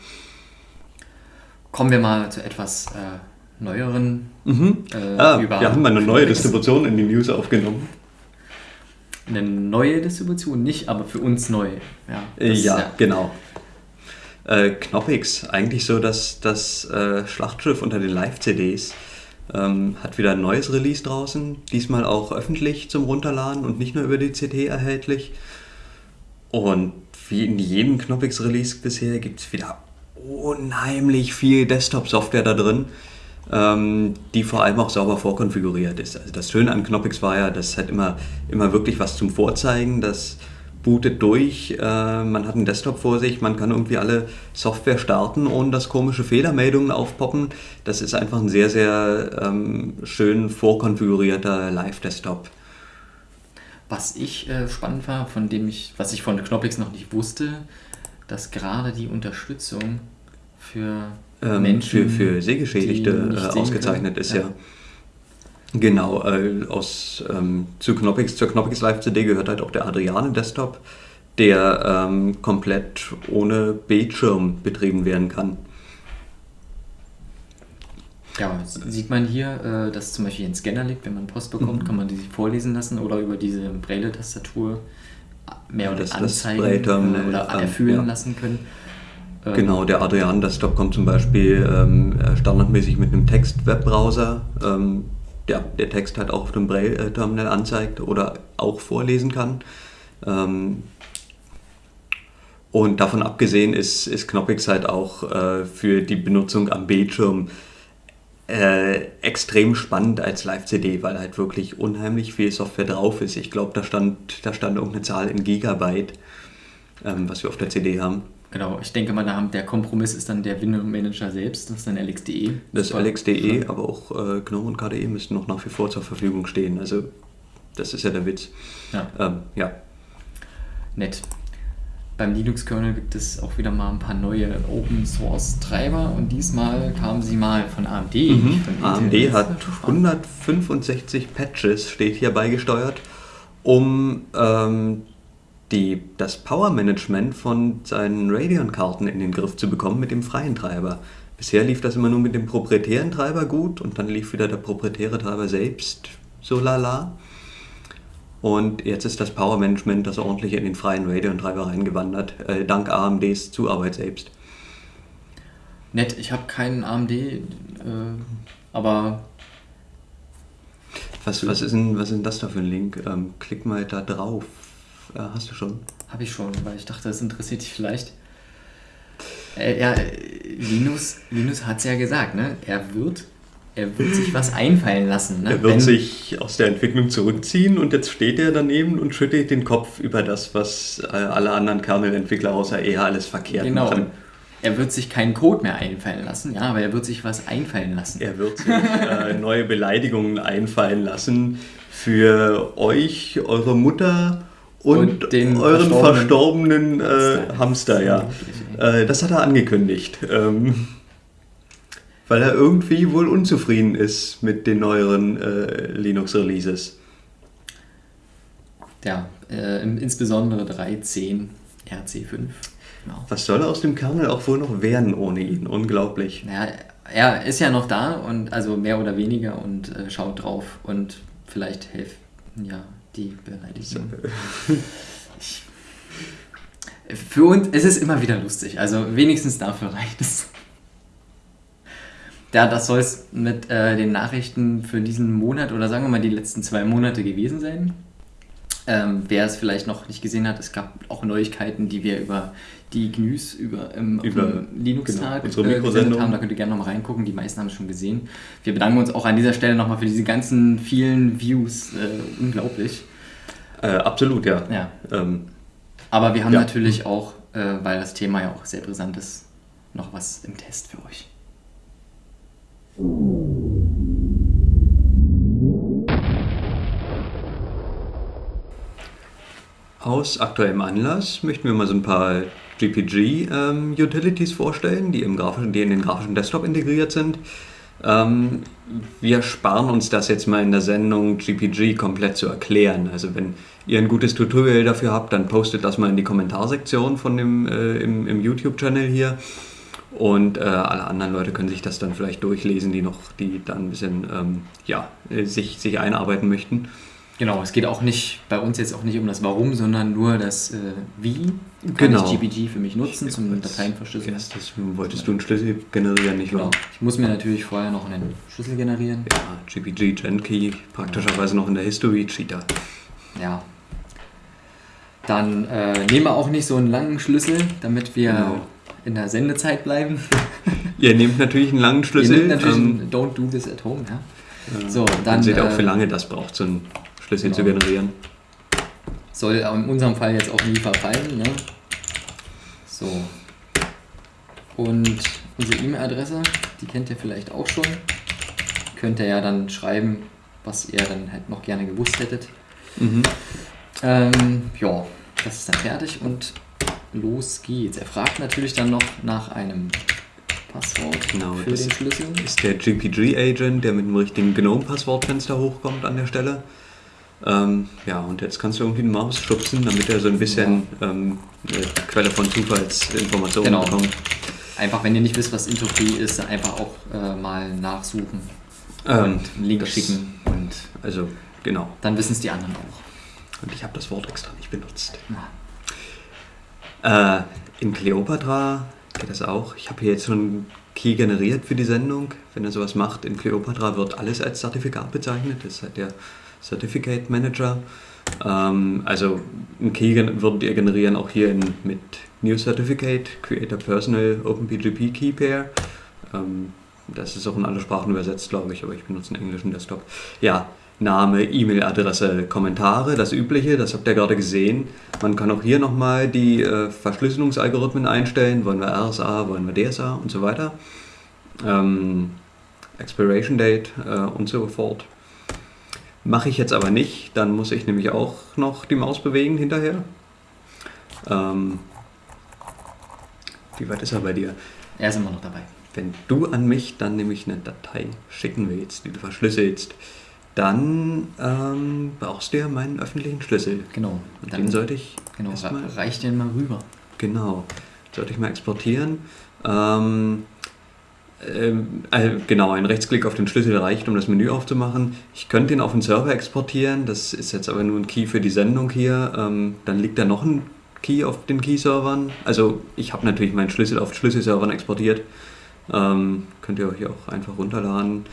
Kommen wir mal zu etwas äh, neueren. Mhm. Äh, ah, wir haben mal eine neue Distribution in die News aufgenommen. Eine neue Distribution, nicht, aber für uns neu. Ja, das, ja, ja. genau. Äh, Knoppix, eigentlich so das, das äh, Schlachtschiff unter den Live-CDs, ähm, hat wieder ein neues Release draußen, diesmal auch öffentlich zum Runterladen und nicht nur über die CD erhältlich. Und wie in jedem Knoppix-Release bisher gibt es wieder unheimlich viel Desktop-Software da drin, die vor allem auch sauber vorkonfiguriert ist. Also das Schöne an Knoppix war ja, das hat immer, immer wirklich was zum Vorzeigen, dass bootet durch, äh, man hat einen Desktop vor sich, man kann irgendwie alle Software starten, ohne dass komische Fehlermeldungen aufpoppen. Das ist einfach ein sehr, sehr ähm, schön vorkonfigurierter Live-Desktop. Was ich äh, spannend war, von dem ich, was ich von Knoppix noch nicht wusste, dass gerade die Unterstützung für ähm, Menschen, für, für Sehgeschädigte äh, ausgezeichnet ist, ja. ja. Genau, äh, aus, ähm, zu Knoppix, zur Knoppix Live CD gehört halt auch der Adriane Desktop, der ähm, komplett ohne Bildschirm betrieben werden kann. Ja, sieht man hier, äh, dass zum Beispiel ein Scanner liegt, wenn man Post bekommt, mhm. kann man die sich vorlesen lassen oder über diese Braille-Tastatur mehr oder das, anzeigen das äh, oder erfüllen ja. lassen können. Ähm, genau, der Adrian Desktop kommt zum Beispiel ähm, standardmäßig mit einem Text-Webbrowser. Ähm, der, der Text halt auch auf dem Braille-Terminal anzeigt oder auch vorlesen kann. Ähm, und davon abgesehen ist, ist Knoppix halt auch äh, für die Benutzung am Bildschirm äh, extrem spannend als Live-CD, weil halt wirklich unheimlich viel Software drauf ist. Ich glaube, da stand, da stand irgendeine Zahl in Gigabyte, ähm, was wir auf der CD haben. Genau, ich denke mal, der Kompromiss ist dann der Window Manager selbst, das ist dann LXDE. Das LXDE, aber auch äh, GNOME und KDE müssten noch nach wie vor zur Verfügung stehen. Also, das ist ja der Witz. Ja. Ähm, ja. Nett. beim Linux-Kernel gibt es auch wieder mal ein paar neue Open-Source-Treiber und diesmal kamen sie mal von AMD. Mhm. Von. AMD ist hat natürlich spannend. 165 Patches, steht hier beigesteuert, um ähm, die, das Power-Management von seinen Radeon-Karten in den Griff zu bekommen mit dem freien Treiber. Bisher lief das immer nur mit dem proprietären Treiber gut und dann lief wieder der proprietäre Treiber selbst so lala. Und jetzt ist das Power-Management das ordentliche in den freien Radeon-Treiber reingewandert, äh, dank AMDs Zuarbeit selbst. Nett, ich habe keinen AMD, äh, aber Was, was, ist denn, was ist denn das da für ein Link? Ähm, klick mal da drauf. Äh, hast du schon? habe ich schon, weil ich dachte, das interessiert dich vielleicht. Äh, ja, Linus, Linus hat es ja gesagt, ne? Er wird, er wird sich was einfallen lassen. Ne? Er wird Wenn- sich aus der Entwicklung zurückziehen und jetzt steht er daneben und schüttelt den Kopf über das, was äh, alle anderen Kernel-Entwickler außer er alles verkehrt Genau. machen. Er wird sich keinen Code mehr einfallen lassen, ja, aber er wird sich was einfallen lassen. Er wird sich äh, neue Beleidigungen einfallen lassen für euch, eure Mutter und, Und den euren verstorbenen, verstorbenen äh, Hamster, ja. Äh, das hat er angekündigt. Ähm, weil er irgendwie wohl unzufrieden ist mit den neueren äh, Linux-Releases. Ja, äh, insbesondere 3.10 RC5. Genau. Was soll aus dem Kernel auch wohl noch werden ohne ihn? Unglaublich. Naja, er ist ja noch da und also mehr oder weniger und äh, schaut drauf und vielleicht hilft ja die Beleidigung. Ich, für uns, es ist immer wieder lustig, also wenigstens dafür reicht es. Ja, das soll es mit äh, den Nachrichten für diesen Monat oder sagen wir mal die letzten zwei Monate gewesen sein. Ähm, wer es vielleicht noch nicht gesehen hat, es gab auch Neuigkeiten, die wir über die GNUs, über, ähm, Über- Linux-Tag genau, unsere äh, gesendet haben. Da könnt ihr gerne nochmal reingucken. Die meisten haben es schon gesehen. Wir bedanken uns auch an dieser Stelle nochmal für diese ganzen vielen Views. Äh, unglaublich. Äh, absolut, ja. Ja. Ähm, Aber wir haben Ja. natürlich auch, äh, weil das Thema ja auch sehr brisant ist, noch was im Test für euch. Aus aktuellem Anlass möchten wir mal so ein paar GPG-Utilities vorstellen, die, im grafischen, die in den grafischen Desktop integriert sind. Ähm, wir sparen uns das jetzt mal in der Sendung GPG komplett zu erklären. Also wenn ihr ein gutes Tutorial dafür habt, dann postet das mal in die Kommentarsektion von dem, äh, im, im YouTube-Channel hier. Und äh, alle anderen Leute können sich das dann vielleicht durchlesen, die noch, die dann ein bisschen ähm, ja, äh, sich, sich einarbeiten möchten. Genau, es geht auch nicht, bei uns jetzt auch nicht um das Warum, sondern nur das äh, Wie. Kann Genau. ich GPG für mich nutzen zum Dateien verschlüsseln? Erstes wolltest du einen Schlüssel generieren, nicht Genau. wahr? Ich muss mir natürlich vorher noch einen Schlüssel generieren. Ja, GPG, Genkey, praktischerweise noch in der History, Cheater. Ja. Dann äh, nehmen wir auch nicht so einen langen Schlüssel, damit wir Genau. in der Sendezeit bleiben. Ihr nehmt natürlich einen langen Ihr Schlüssel. nehmt natürlich ähm, einen Don't do this at home, ja. So, dann seht ihr auch, äh, wie lange das braucht, so einen Schlüssel zu genau. generieren. soll in unserem Fall jetzt auch nie verfallen, ne? So. Und unsere E-Mail-Adresse, die kennt ihr vielleicht auch schon. Könnt ihr ja dann schreiben, was ihr dann halt noch gerne gewusst hättet. Mhm. Ähm, ja, das ist dann fertig und los geht's. Er fragt natürlich dann noch nach einem Passwort Genau, für das den Schlüssel. Ist der GPG-Agent, der mit dem richtigen GNOME-Passwortfenster hochkommt an der Stelle. Ähm, ja, und jetzt kannst du irgendwie eine Maus schubsen, damit er so ein bisschen ähm, eine Quelle von Zufallsinformationen Genau. bekommt. Einfach, wenn ihr nicht wisst, was Intro-Free ist, einfach auch äh, mal nachsuchen Ähm, und einen Link schicken und Also, genau. dann wissen es die anderen auch. Und ich habe das Wort extra nicht benutzt. Ja. Äh, in Cleopatra geht das auch. Ich habe hier jetzt schon einen Key generiert für die Sendung. Wenn ihr sowas macht, in Cleopatra wird alles als Zertifikat bezeichnet. Das ist halt der Certificate Manager. Ähm, also einen Key würdet ihr generieren auch hier in, mit New Certificate, Create a Personal OpenPGP Key Pair. Ähm, das ist auch in alle Sprachen übersetzt, glaube ich, aber ich benutze einen englischen Desktop. Ja, Name, E-Mail-Adresse, Kommentare, das Übliche, das habt ihr gerade gesehen. Man kann auch hier nochmal die äh, Verschlüsselungsalgorithmen einstellen. Wollen wir RSA, wollen wir DSA und so weiter. Ähm, Expiration Date äh, und so fort. Mache ich jetzt aber nicht, dann muss ich nämlich auch noch die Maus bewegen hinterher. Ähm, Wie weit ist er bei dir? Er ist immer noch dabei. Wenn du an mich dann nämlich eine Datei schicken willst, die du verschlüsselst, dann ähm, brauchst du ja meinen öffentlichen Schlüssel. Genau. Und den sollte ich Genau, erstmal, reich den mal rüber. genau, sollte ich mal exportieren. Ähm, ähm, äh, genau, ein Rechtsklick auf den Schlüssel reicht, um das Menü aufzumachen. Ich könnte ihn auf den Server exportieren, das ist jetzt aber nur ein Key für die Sendung hier. Ähm, dann liegt da noch ein Key auf den Key-Servern. Also ich habe natürlich meinen Schlüssel auf Schlüsselservern exportiert. Ähm, könnt ihr euch auch einfach runterladen.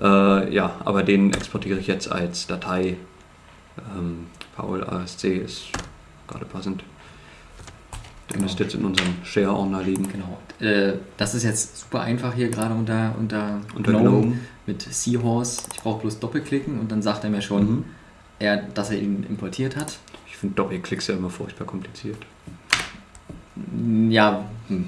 Äh, ja, aber den exportiere ich jetzt als Datei. Ähm, Paul ASC ist gerade passend. Der Genau. müsste jetzt in unserem Share-Ordner liegen. Genau. Äh, das ist jetzt super einfach hier gerade unter, unter, Unter Gnome. mit Seahorse. Ich brauche bloß doppelklicken und dann sagt er mir schon, Mhm. er, dass er ihn importiert hat. Ich finde Doppelklicks ja immer furchtbar kompliziert. Ja. hm.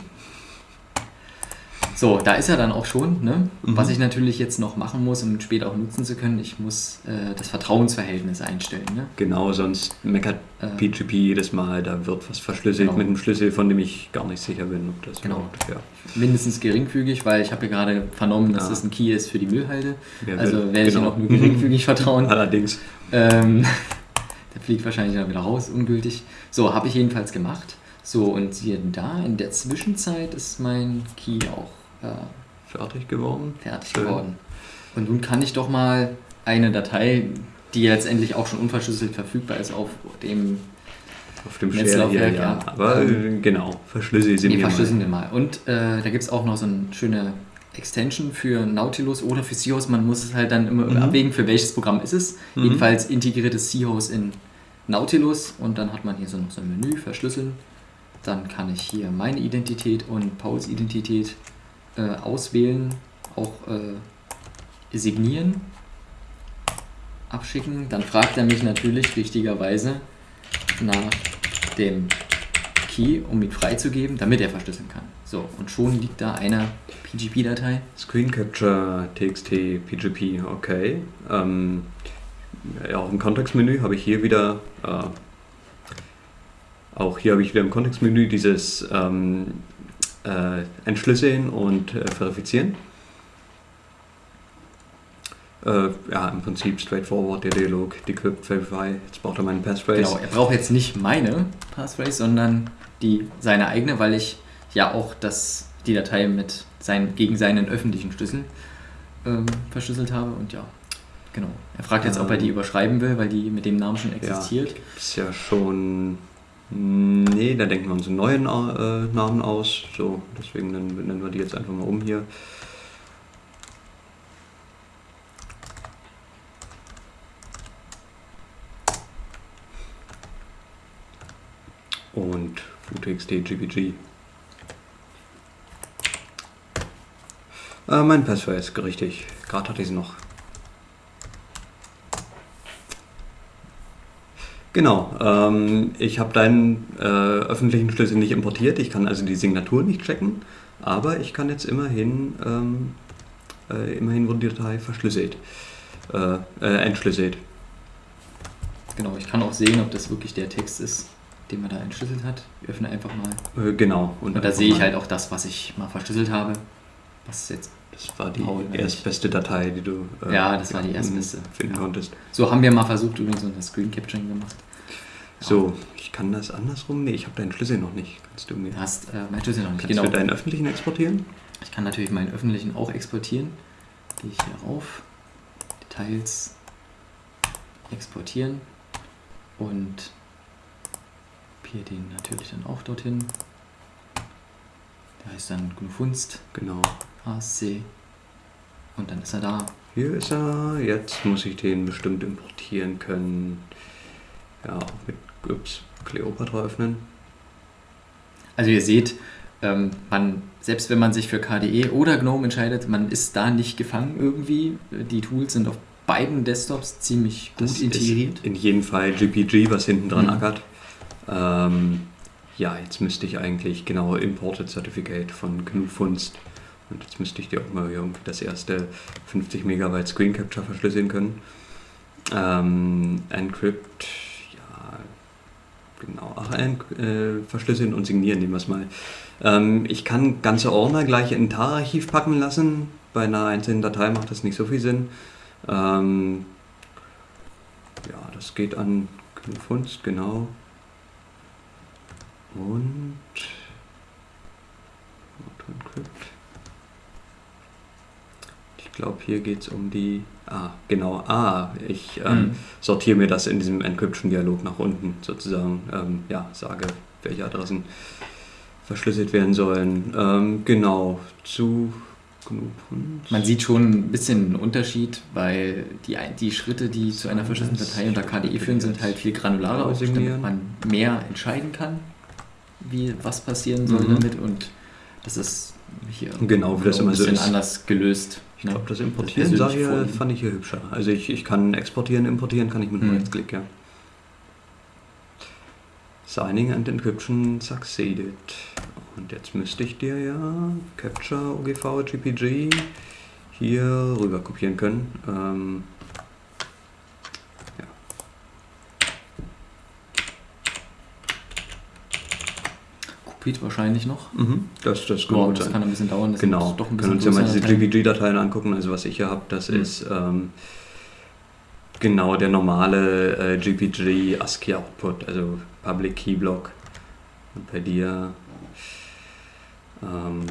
So, da ist er dann auch schon. Ne? Mhm. Was ich natürlich jetzt noch machen muss, um später auch nutzen zu können, ich muss äh, das Vertrauensverhältnis einstellen. Ne? Genau, sonst meckert Äh. PGP jedes Mal, da wird was verschlüsselt Genau. mit einem Schlüssel, von dem ich gar nicht sicher bin, ob das Genau. überhaupt ja. Mindestens geringfügig, weil ich habe ja gerade vernommen, dass Ja. das ein Key ist für die Müllhalde. Wer also werde ich Genau. auch nur geringfügig vertrauen. Allerdings. Ähm, der fliegt wahrscheinlich dann wieder raus, ungültig. So, habe ich jedenfalls gemacht. So, und siehe da, in der Zwischenzeit ist mein Key auch äh, Fertig geworden. fertig Schön. geworden. Und nun kann ich doch mal eine Datei, die letztendlich auch schon unverschlüsselt verfügbar ist, auf dem Auf dem Netzlaufwerk, ja. ja. Aber äh, genau, verschlüssel sie Nee, mir verschlüsseln mal. wir mal. Und äh, da gibt es auch noch so eine schöne Extension für Nautilus oder für Seahorse. Man muss es halt dann immer Mhm. abwägen, für welches Programm ist es. Mhm. Jedenfalls integriertes Seahorse in Nautilus und dann hat man hier so noch so ein Menü, verschlüsseln. Dann kann ich hier meine Identität und Pauls Identität äh, auswählen, auch äh, signieren, abschicken. Dann fragt er mich natürlich richtigerweise nach dem Key, um ihn freizugeben, damit er verschlüsseln kann. So, und schon liegt da eine PGP-Datei. Screen Capture, TXT, PGP, okay. Ähm, ja, auch im Kontextmenü habe ich hier wieder, äh, auch hier habe ich wieder im Kontextmenü dieses ähm, äh, Entschlüsseln und äh, Verifizieren. Äh, ja, im Prinzip straightforward, der Dialog, Decrypt, Verify. Jetzt braucht er meinen Passphrase. Genau, er braucht jetzt nicht meine Passphrase, sondern die seine eigene, weil ich ja auch das, die Datei mit sein, gegen seinen öffentlichen Schlüssel ähm, verschlüsselt habe und ja, genau. Er fragt jetzt, ob er die Ähm. überschreiben will, weil die mit dem Namen schon existiert. Ist ja schon. Nee, da denken wir uns einen neuen äh, Namen aus. So, deswegen nennen, wir die jetzt einfach mal um hier. Und FluTXT GPG. Äh, mein Passwort ist richtig. Gerade hatte ich es noch. Genau, ähm, ich habe deinen äh, öffentlichen Schlüssel nicht importiert, ich kann also die Signatur nicht checken, aber ich kann jetzt immerhin, ähm, äh, immerhin wurde die Datei verschlüsselt, äh, äh, entschlüsselt. Genau, ich kann auch sehen, ob das wirklich der Text ist, den man da entschlüsselt hat. Ich öffne einfach mal. Äh, genau. Und da einfach sehe ich halt auch das, was ich mal verschlüsselt habe. Was jetzt. Das war die Paul, erstbeste Datei, die du äh, Ja, das war die erstbeste. finden Ja. konntest. So haben wir mal versucht, übrigens unser Screen Capturing gemacht. So, ich kann das andersrum? Nee, ich habe deinen Schlüssel noch nicht. Kannst du mir hast äh, mein Schlüssel noch nicht. kannst Genau. du deinen öffentlichen exportieren? Ich kann natürlich meinen öffentlichen auch exportieren. Gehe ich hier rauf, Details, exportieren und kopiere den natürlich dann auch dorthin. Der heißt dann Gnufunst, Genau. ASC und dann ist er da. Hier ist er. Jetzt muss ich den bestimmt importieren können. Ja, auch mit ups, Cleopatra öffnen. Also ihr seht, ähm, man, selbst wenn man sich für KDE oder GNOME entscheidet, man ist da nicht gefangen irgendwie. Die Tools sind auf beiden Desktops ziemlich gut Das integriert. In jedem Fall GPG, was hinten dran Mhm. ackert. Ähm, ja, jetzt müsste ich eigentlich genau Imported Certificate von GNU Funst. Und jetzt müsste ich dir auch mal irgendwie das erste 50 Megabyte Screen Capture verschlüsseln können. Ähm, Encrypt, ja, genau, ach, äh, verschlüsseln und signieren, nehmen wir es mal. Ähm, ich kann ganze Ordner gleich in ein TAR-Archiv packen lassen. Bei einer einzelnen Datei macht das nicht so viel Sinn. Ähm, ja, das geht an Funst, genau. Und Autoencrypt. Ich glaube, hier geht es um die. Ah, genau. Ah, ich ähm, Mhm. sortiere mir das in diesem Encryption-Dialog nach unten sozusagen. Ähm, ja, sage, welche Adressen verschlüsselt werden sollen. Ähm, genau. Zu. Man sieht schon ein bisschen einen Unterschied, weil die, ein- die Schritte, die zu einer verschlüsselten Datei unter KDE führen, sind halt viel granularer, auch damit man mehr entscheiden kann, wie was passieren soll Mhm. damit und das ist hier Genau, wie das ein immer so bisschen ist. anders gelöst. Ich glaube, das Importieren persönliche sah fand ich hier hübscher. Also ich, ich kann exportieren, importieren kann ich mit einem Mhm. Rechtsklick, ja. Signing and Encryption succeeded. Und jetzt müsste ich dir ja Capture OGV GPG hier rüber kopieren können. Ähm, Kopiert wahrscheinlich noch. Mhm, das, das gut das kann ein bisschen dauern. Das Genau, doch ein können bisschen uns ja mal diese. GPG-Dateien angucken. Also was ich hier habe, das Mhm. ist ähm, genau der normale äh, GPG ASCII Output, also Public Key Block. Und bei dir, ähm,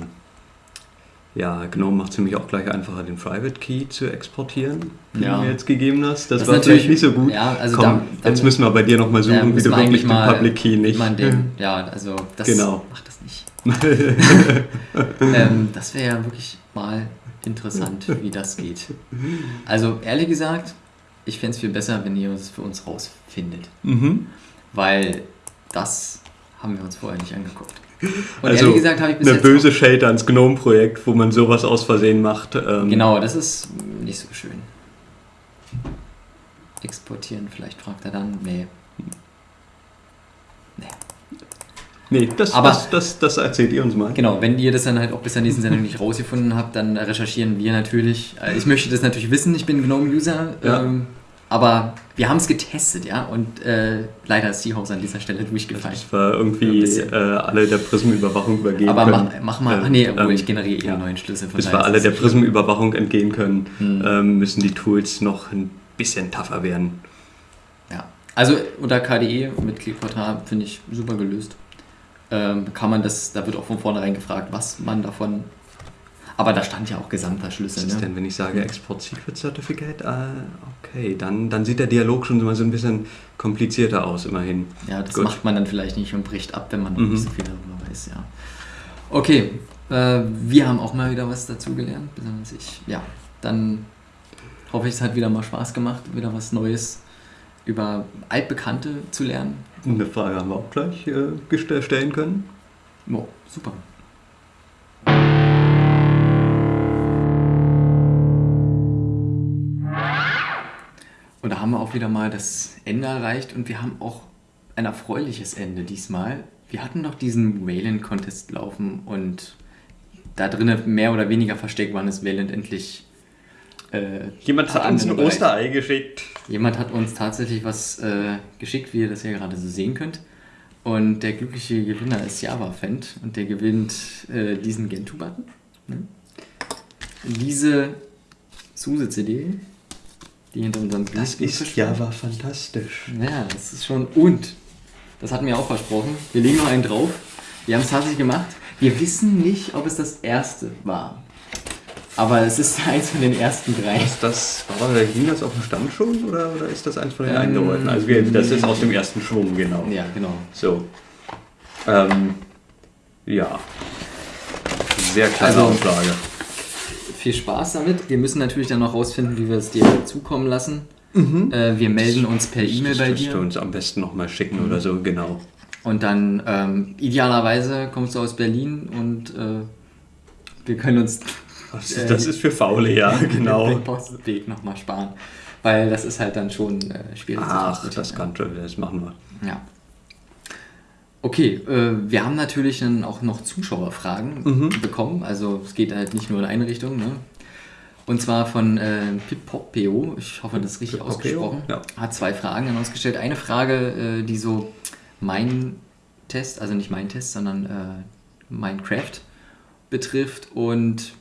ja, GNOME macht es nämlich auch gleich einfacher, den Private Key zu exportieren, den Ja. du mir jetzt gegeben hast. Das, Das war natürlich nicht so gut. ja, also Komm, da- dann- jetzt müssen wir bei dir nochmal Ja, suchen, wie müssen du wir wirklich den Public Key wie nicht... den, ja, also das Genau. macht das nicht. ähm, das wäre ja wirklich mal interessant, wie das geht. Also ehrlich gesagt, ich fände es viel besser, wenn ihr es für uns rausfindet. mhm. Weil das haben wir uns vorher nicht angeguckt. Und Also ehrlich gesagt habe ich bis eine jetzt böse Shade ans GNOME-Projekt, wo man sowas aus Versehen macht. Ähm, Genau, das ist nicht so schön. Exportieren, vielleicht fragt er dann. Nee. Nee, das, Aber- das, das, das erzählt ihr uns mal. Genau, wenn ihr das dann halt auch bis zur nächsten Sendung nicht rausgefunden habt, dann recherchieren wir natürlich. Äh, Ich möchte das natürlich wissen, ich bin GNOME-User. Ja. Ähm, aber wir haben es getestet, ja, und äh, leider ist Seahorse an dieser Stelle durchgefallen. Das war Ein irgendwie äh, alle der Prism-Überwachung übergehen Aber können. mach, mach mal, Äh, nee, obwohl ähm, ich generiere eh ja. neuen Schlüssel. von Bis wir alle der. Prism-Überwachung entgehen können, Hm. ähm, müssen die Tools noch ein bisschen tougher werden. Ja. Also unter KDE mit Klickportal finde ich super gelöst. Ähm, kann man das, da wird auch von vornherein gefragt, was man davon. Aber da stand ja auch gesamter Schlüssel. Was ist Ne? denn, wenn ich sage Export Secret Certificate? Äh, okay, dann, dann sieht der Dialog schon mal so ein bisschen komplizierter aus, immerhin. Ja, das Gut. macht man dann vielleicht nicht und bricht ab, wenn man noch Mhm. nicht so viel darüber weiß, ja. Okay, äh, wir haben auch mal wieder was dazugelernt, besonders ich. Ja, dann hoffe ich, es hat wieder mal Spaß gemacht, wieder was Neues über Altbekannte zu lernen. Eine Frage haben wir auch gleich äh, gest- stellen können. Oh, super. Und da haben wir auch wieder mal das Ende erreicht und wir haben auch ein erfreuliches Ende diesmal. Wir hatten noch diesen Wayland-Contest laufen und da drinnen mehr oder weniger versteckt wann ist Wayland endlich. Äh, Jemand hat uns ein. Osterei geschickt. Jemand hat uns tatsächlich was äh, geschickt, wie ihr das hier gerade so sehen könnt. Und der glückliche Gewinner ist Java-Fend und der gewinnt äh, diesen Gentoo-Button. Ne? Diese SUSE-CD, die hinter unserem Das ist verschwindet. Java fantastisch. Ja, das ist schon. Und, das hatten wir auch versprochen, wir legen noch einen drauf. Wir haben es tatsächlich gemacht. Wir wissen nicht, ob es das erste war. Aber es ist eins von den ersten drei. Ist das, war da, hing das auf dem Stand schon oder, oder ist das eins von den Ähm, eingerollten? Also wir, das ist aus dem ersten Schwung, genau. Ja, genau. So. Ähm, ja. Sehr kleine Also- Auflage. Viel Spaß damit. Wir müssen natürlich dann noch rausfinden, wie wir es dir zukommen lassen. Äh, wir melden uns per E-Mail das bei musst du dir. uns am besten nochmal schicken oder so, genau. Und dann ähm, idealerweise kommst du aus Berlin und äh, wir können uns Das, Äh, das ist für Faule, ja, genau. den Postweg nochmal sparen. Weil das ist halt dann schon äh, schwierig zu Ach, das kann schon, das machen wir. Ja. Okay, äh, wir haben natürlich dann auch noch Zuschauerfragen Mhm. bekommen. Also es geht halt nicht nur in eine Richtung. Ne? Und zwar von äh, Pippopeo, ich hoffe, das ist richtig ausgesprochen, ja. hat zwei Fragen dann ausgestellt. Eine Frage, äh, die so mein Test, also nicht mein Test, sondern äh, Minecraft betrifft und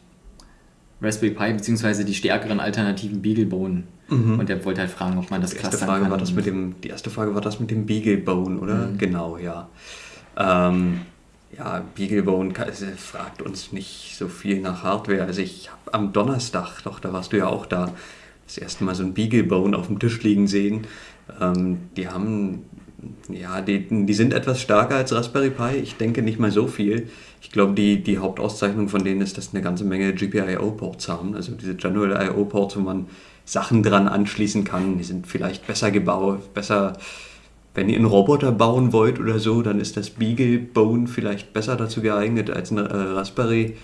Raspberry Pi beziehungsweise die stärkeren alternativen Beaglebone. Mhm. Und er wollte halt fragen, ob man das erste Frage kann. War das mit dem, die erste Frage war das mit dem Beaglebone, oder? Mhm. Genau, ja. Ähm, ja, Beaglebone fragt uns nicht so viel nach Hardware. Also ich habe am Donnerstag, doch, da warst du ja auch da, das erste Mal so ein Beaglebone auf dem Tisch liegen sehen. Ähm, die haben, ja, die, die sind etwas stärker als Raspberry Pi. Ich denke nicht mal so viel. Ich glaube, die, die Hauptauszeichnung von denen ist, dass eine ganze Menge GPIO-Ports haben. Also diese General IO-Ports, wo man Sachen dran anschließen kann. Die sind vielleicht besser gebaut, besser wenn ihr einen Roboter bauen wollt oder so, dann ist das Beagle-Bone vielleicht besser dazu geeignet als ein äh, Raspberry.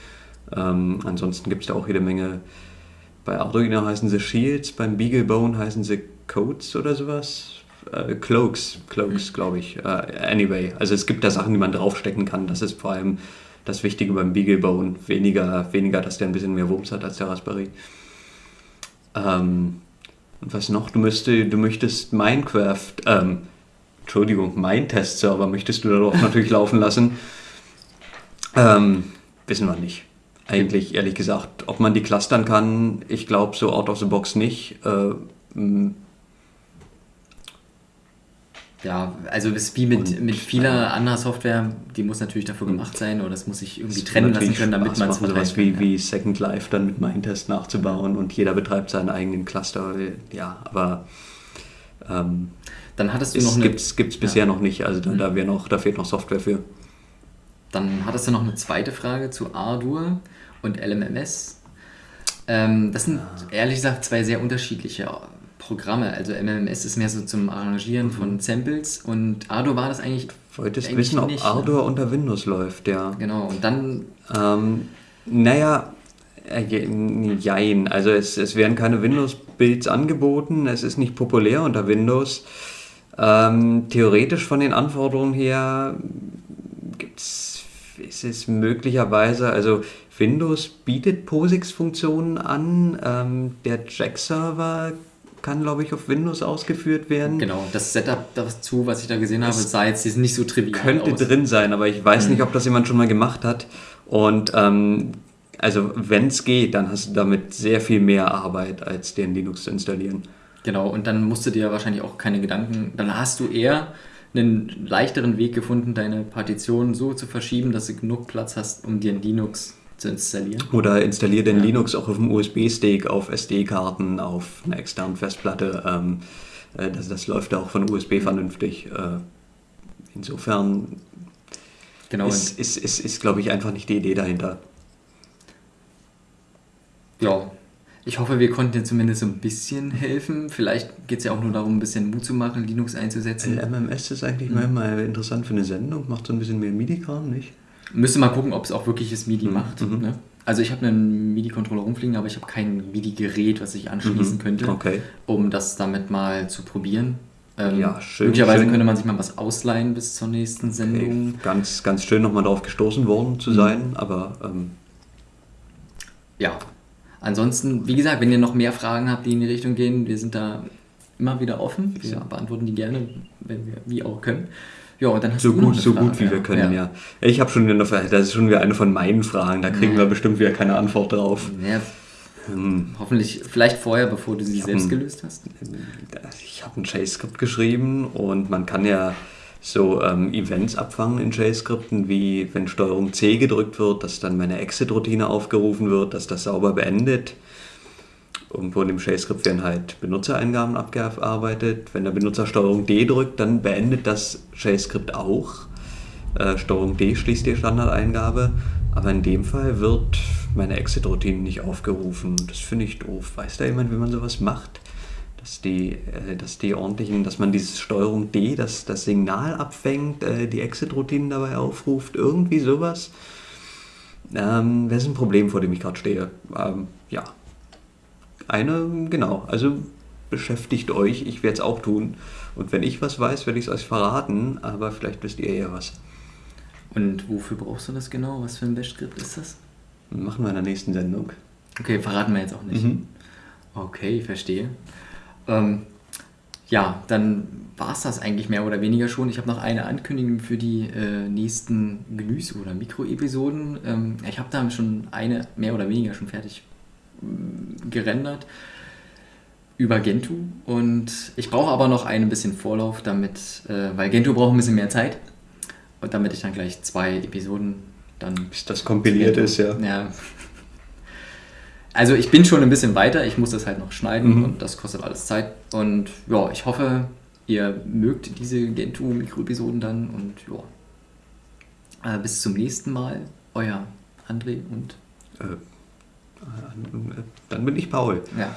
Ähm, ansonsten gibt es da auch jede Menge. Bei Arduino heißen sie Shields, beim Beagle-Bone heißen sie Codes oder sowas. Äh, Cloaks, Cloaks, mhm. glaube ich. Äh, anyway, also es gibt da Sachen, die man draufstecken kann. Das ist vor allem das Wichtige beim Beagle-Bone. Weniger, weniger, dass der ein bisschen mehr Wumms hat als der Raspberry. Ähm, und was noch? Du, müsste, du möchtest Minecraft, ähm, Entschuldigung, mein Testserver möchtest du da doch natürlich laufen lassen. Ähm, wissen wir nicht. Eigentlich, ehrlich gesagt, ob man die clustern kann, ich glaube so out of the box nicht. Äh, ja, also es ist wie mit, mit vieler anderer Software, die muss natürlich dafür gemacht sein oder das muss sich irgendwie trennen lassen können, damit man es sowas wie, ja. wie Second Life dann mit Mindtest nachzubauen und jeder betreibt seinen eigenen Cluster. Ja, aber ähm, dann hattest du noch eine. Gibt's, gibt's bisher ja. noch nicht, also da, da, mhm. noch, da fehlt noch Software für. Dann hattest du noch eine zweite Frage zu Ardour und LMMS. Ähm, das sind ja. ehrlich gesagt zwei sehr unterschiedliche Programme. Also MMS ist mehr so zum Arrangieren mhm. von Samples und Ardour war das eigentlich. Wolltest eigentlich wissen, ob nicht, ne? unter Windows läuft, ja. Genau, und dann. Ähm, naja, äh, jein. Also es, es werden keine Windows-Builds angeboten, es ist nicht populär unter Windows. Ähm, theoretisch von den Anforderungen her gibt's, ist es möglicherweise, also Windows bietet POSIX-Funktionen an, ähm, der Jack-Server kann, glaube ich, auf Windows ausgeführt werden. Genau, das Setup dazu, was ich da gesehen habe, sah jetzt nicht so trivial Könnte aus. drin sein, aber ich weiß mhm. nicht, ob das jemand schon mal gemacht hat. Und ähm, also wenn es geht, dann hast du damit sehr viel mehr Arbeit, als den Linux zu installieren. Genau, und dann musst du dir wahrscheinlich auch keine Gedanken, dann hast du eher einen leichteren Weg gefunden, deine Partition so zu verschieben, dass du genug Platz hast, um dir ein Linux zu installieren. Oder installier den ja. Linux auch auf dem USB-Stick, auf SD-Karten, auf einer externen Festplatte. Ähm, äh, das, das läuft auch von USB vernünftig. Äh, insofern genau, ist, ist, ist, ist glaube ich, einfach nicht die Idee dahinter. Ja, ich hoffe, wir konnten dir zumindest so ein bisschen helfen. Vielleicht geht es ja auch nur darum, ein bisschen Mut zu machen, Linux einzusetzen. MMS ist eigentlich mhm. mal interessant für eine Sendung, macht so ein bisschen mehr MIDI-Kram, nicht? Müsste mal gucken, ob es auch wirklich das MIDI mhm. macht. Mhm. Ne? Also ich habe einen MIDI-Controller rumfliegen, aber ich habe kein MIDI-Gerät, was ich anschließen mhm. könnte, okay. um das damit mal zu probieren. Ähm, ja, schön. Möglicherweise schön. könnte man sich mal was ausleihen bis zur nächsten Sendung. Okay. Ganz, ganz schön nochmal darauf gestoßen worden zu mhm. sein, aber ähm, ja, Ansonsten, wie gesagt, wenn ihr noch mehr Fragen habt, die in die Richtung gehen, wir sind da immer wieder offen. Wir ja. beantworten die gerne, wenn wir wie auch können. Ja, dann hast so du gut, so Frage. gut wie wir können, ja. ja. Ich habe schon wieder eine das ist schon wieder eine von meinen Fragen, da kriegen ja. wir bestimmt wieder keine Antwort drauf. Ja, hm. Hoffentlich, vielleicht vorher, bevor du sie selbst ein, gelöst hast. Ich habe ein J-Skript geschrieben und man kann ja so ähm, Events abfangen in JScripten, wie wenn Steuerung C gedrückt wird, dass dann meine Exit-Routine aufgerufen wird, dass das sauber beendet. Irgendwo in dem JScript werden halt Benutzereingaben abgearbeitet. Wenn der Benutzer Steuerung D drückt, dann beendet das JScript auch. Äh, Steuerung D schließt die Standardeingabe. Aber in dem Fall wird meine Exit-Routine nicht aufgerufen. Das finde ich doof. Weiß da jemand, wie man sowas macht? dass die, äh, dass die ordentlichen, dass man dieses Steuerung D, das, das Signal abfängt, äh, die Exit-Routinen dabei aufruft, irgendwie sowas. Ähm, das ist ein Problem, vor dem ich gerade stehe. Ähm, ja. Eine, genau, also beschäftigt euch, ich werde es auch tun. Und wenn ich was weiß, werde ich es euch verraten, aber vielleicht wisst ihr ja was. Und wofür brauchst du das genau? Was für ein Bash-Skript ist das? Machen wir in der nächsten Sendung. Okay, verraten wir jetzt auch nicht. Mhm. Okay, ich verstehe. Ähm, ja, dann war es das eigentlich mehr oder weniger schon. Ich habe noch eine Ankündigung für die äh, nächsten Genüs- oder Mikroepisoden. Ähm, ich habe da schon eine mehr oder weniger schon fertig gerendert über Gentoo und ich brauche aber noch ein bisschen Vorlauf, damit, äh, weil Gentoo braucht ein bisschen mehr Zeit und damit ich dann gleich zwei Episoden dann. Bis das kompiliert ist, ja. Ja. Also ich bin schon ein bisschen weiter, ich muss das halt noch schneiden Mhm. und das kostet alles Zeit. Und ja, ich hoffe, ihr mögt diese Gentoo-Mikroepisoden dann und ja. Äh, bis zum nächsten Mal, euer André und Äh, äh, dann bin ich Paul. Ja.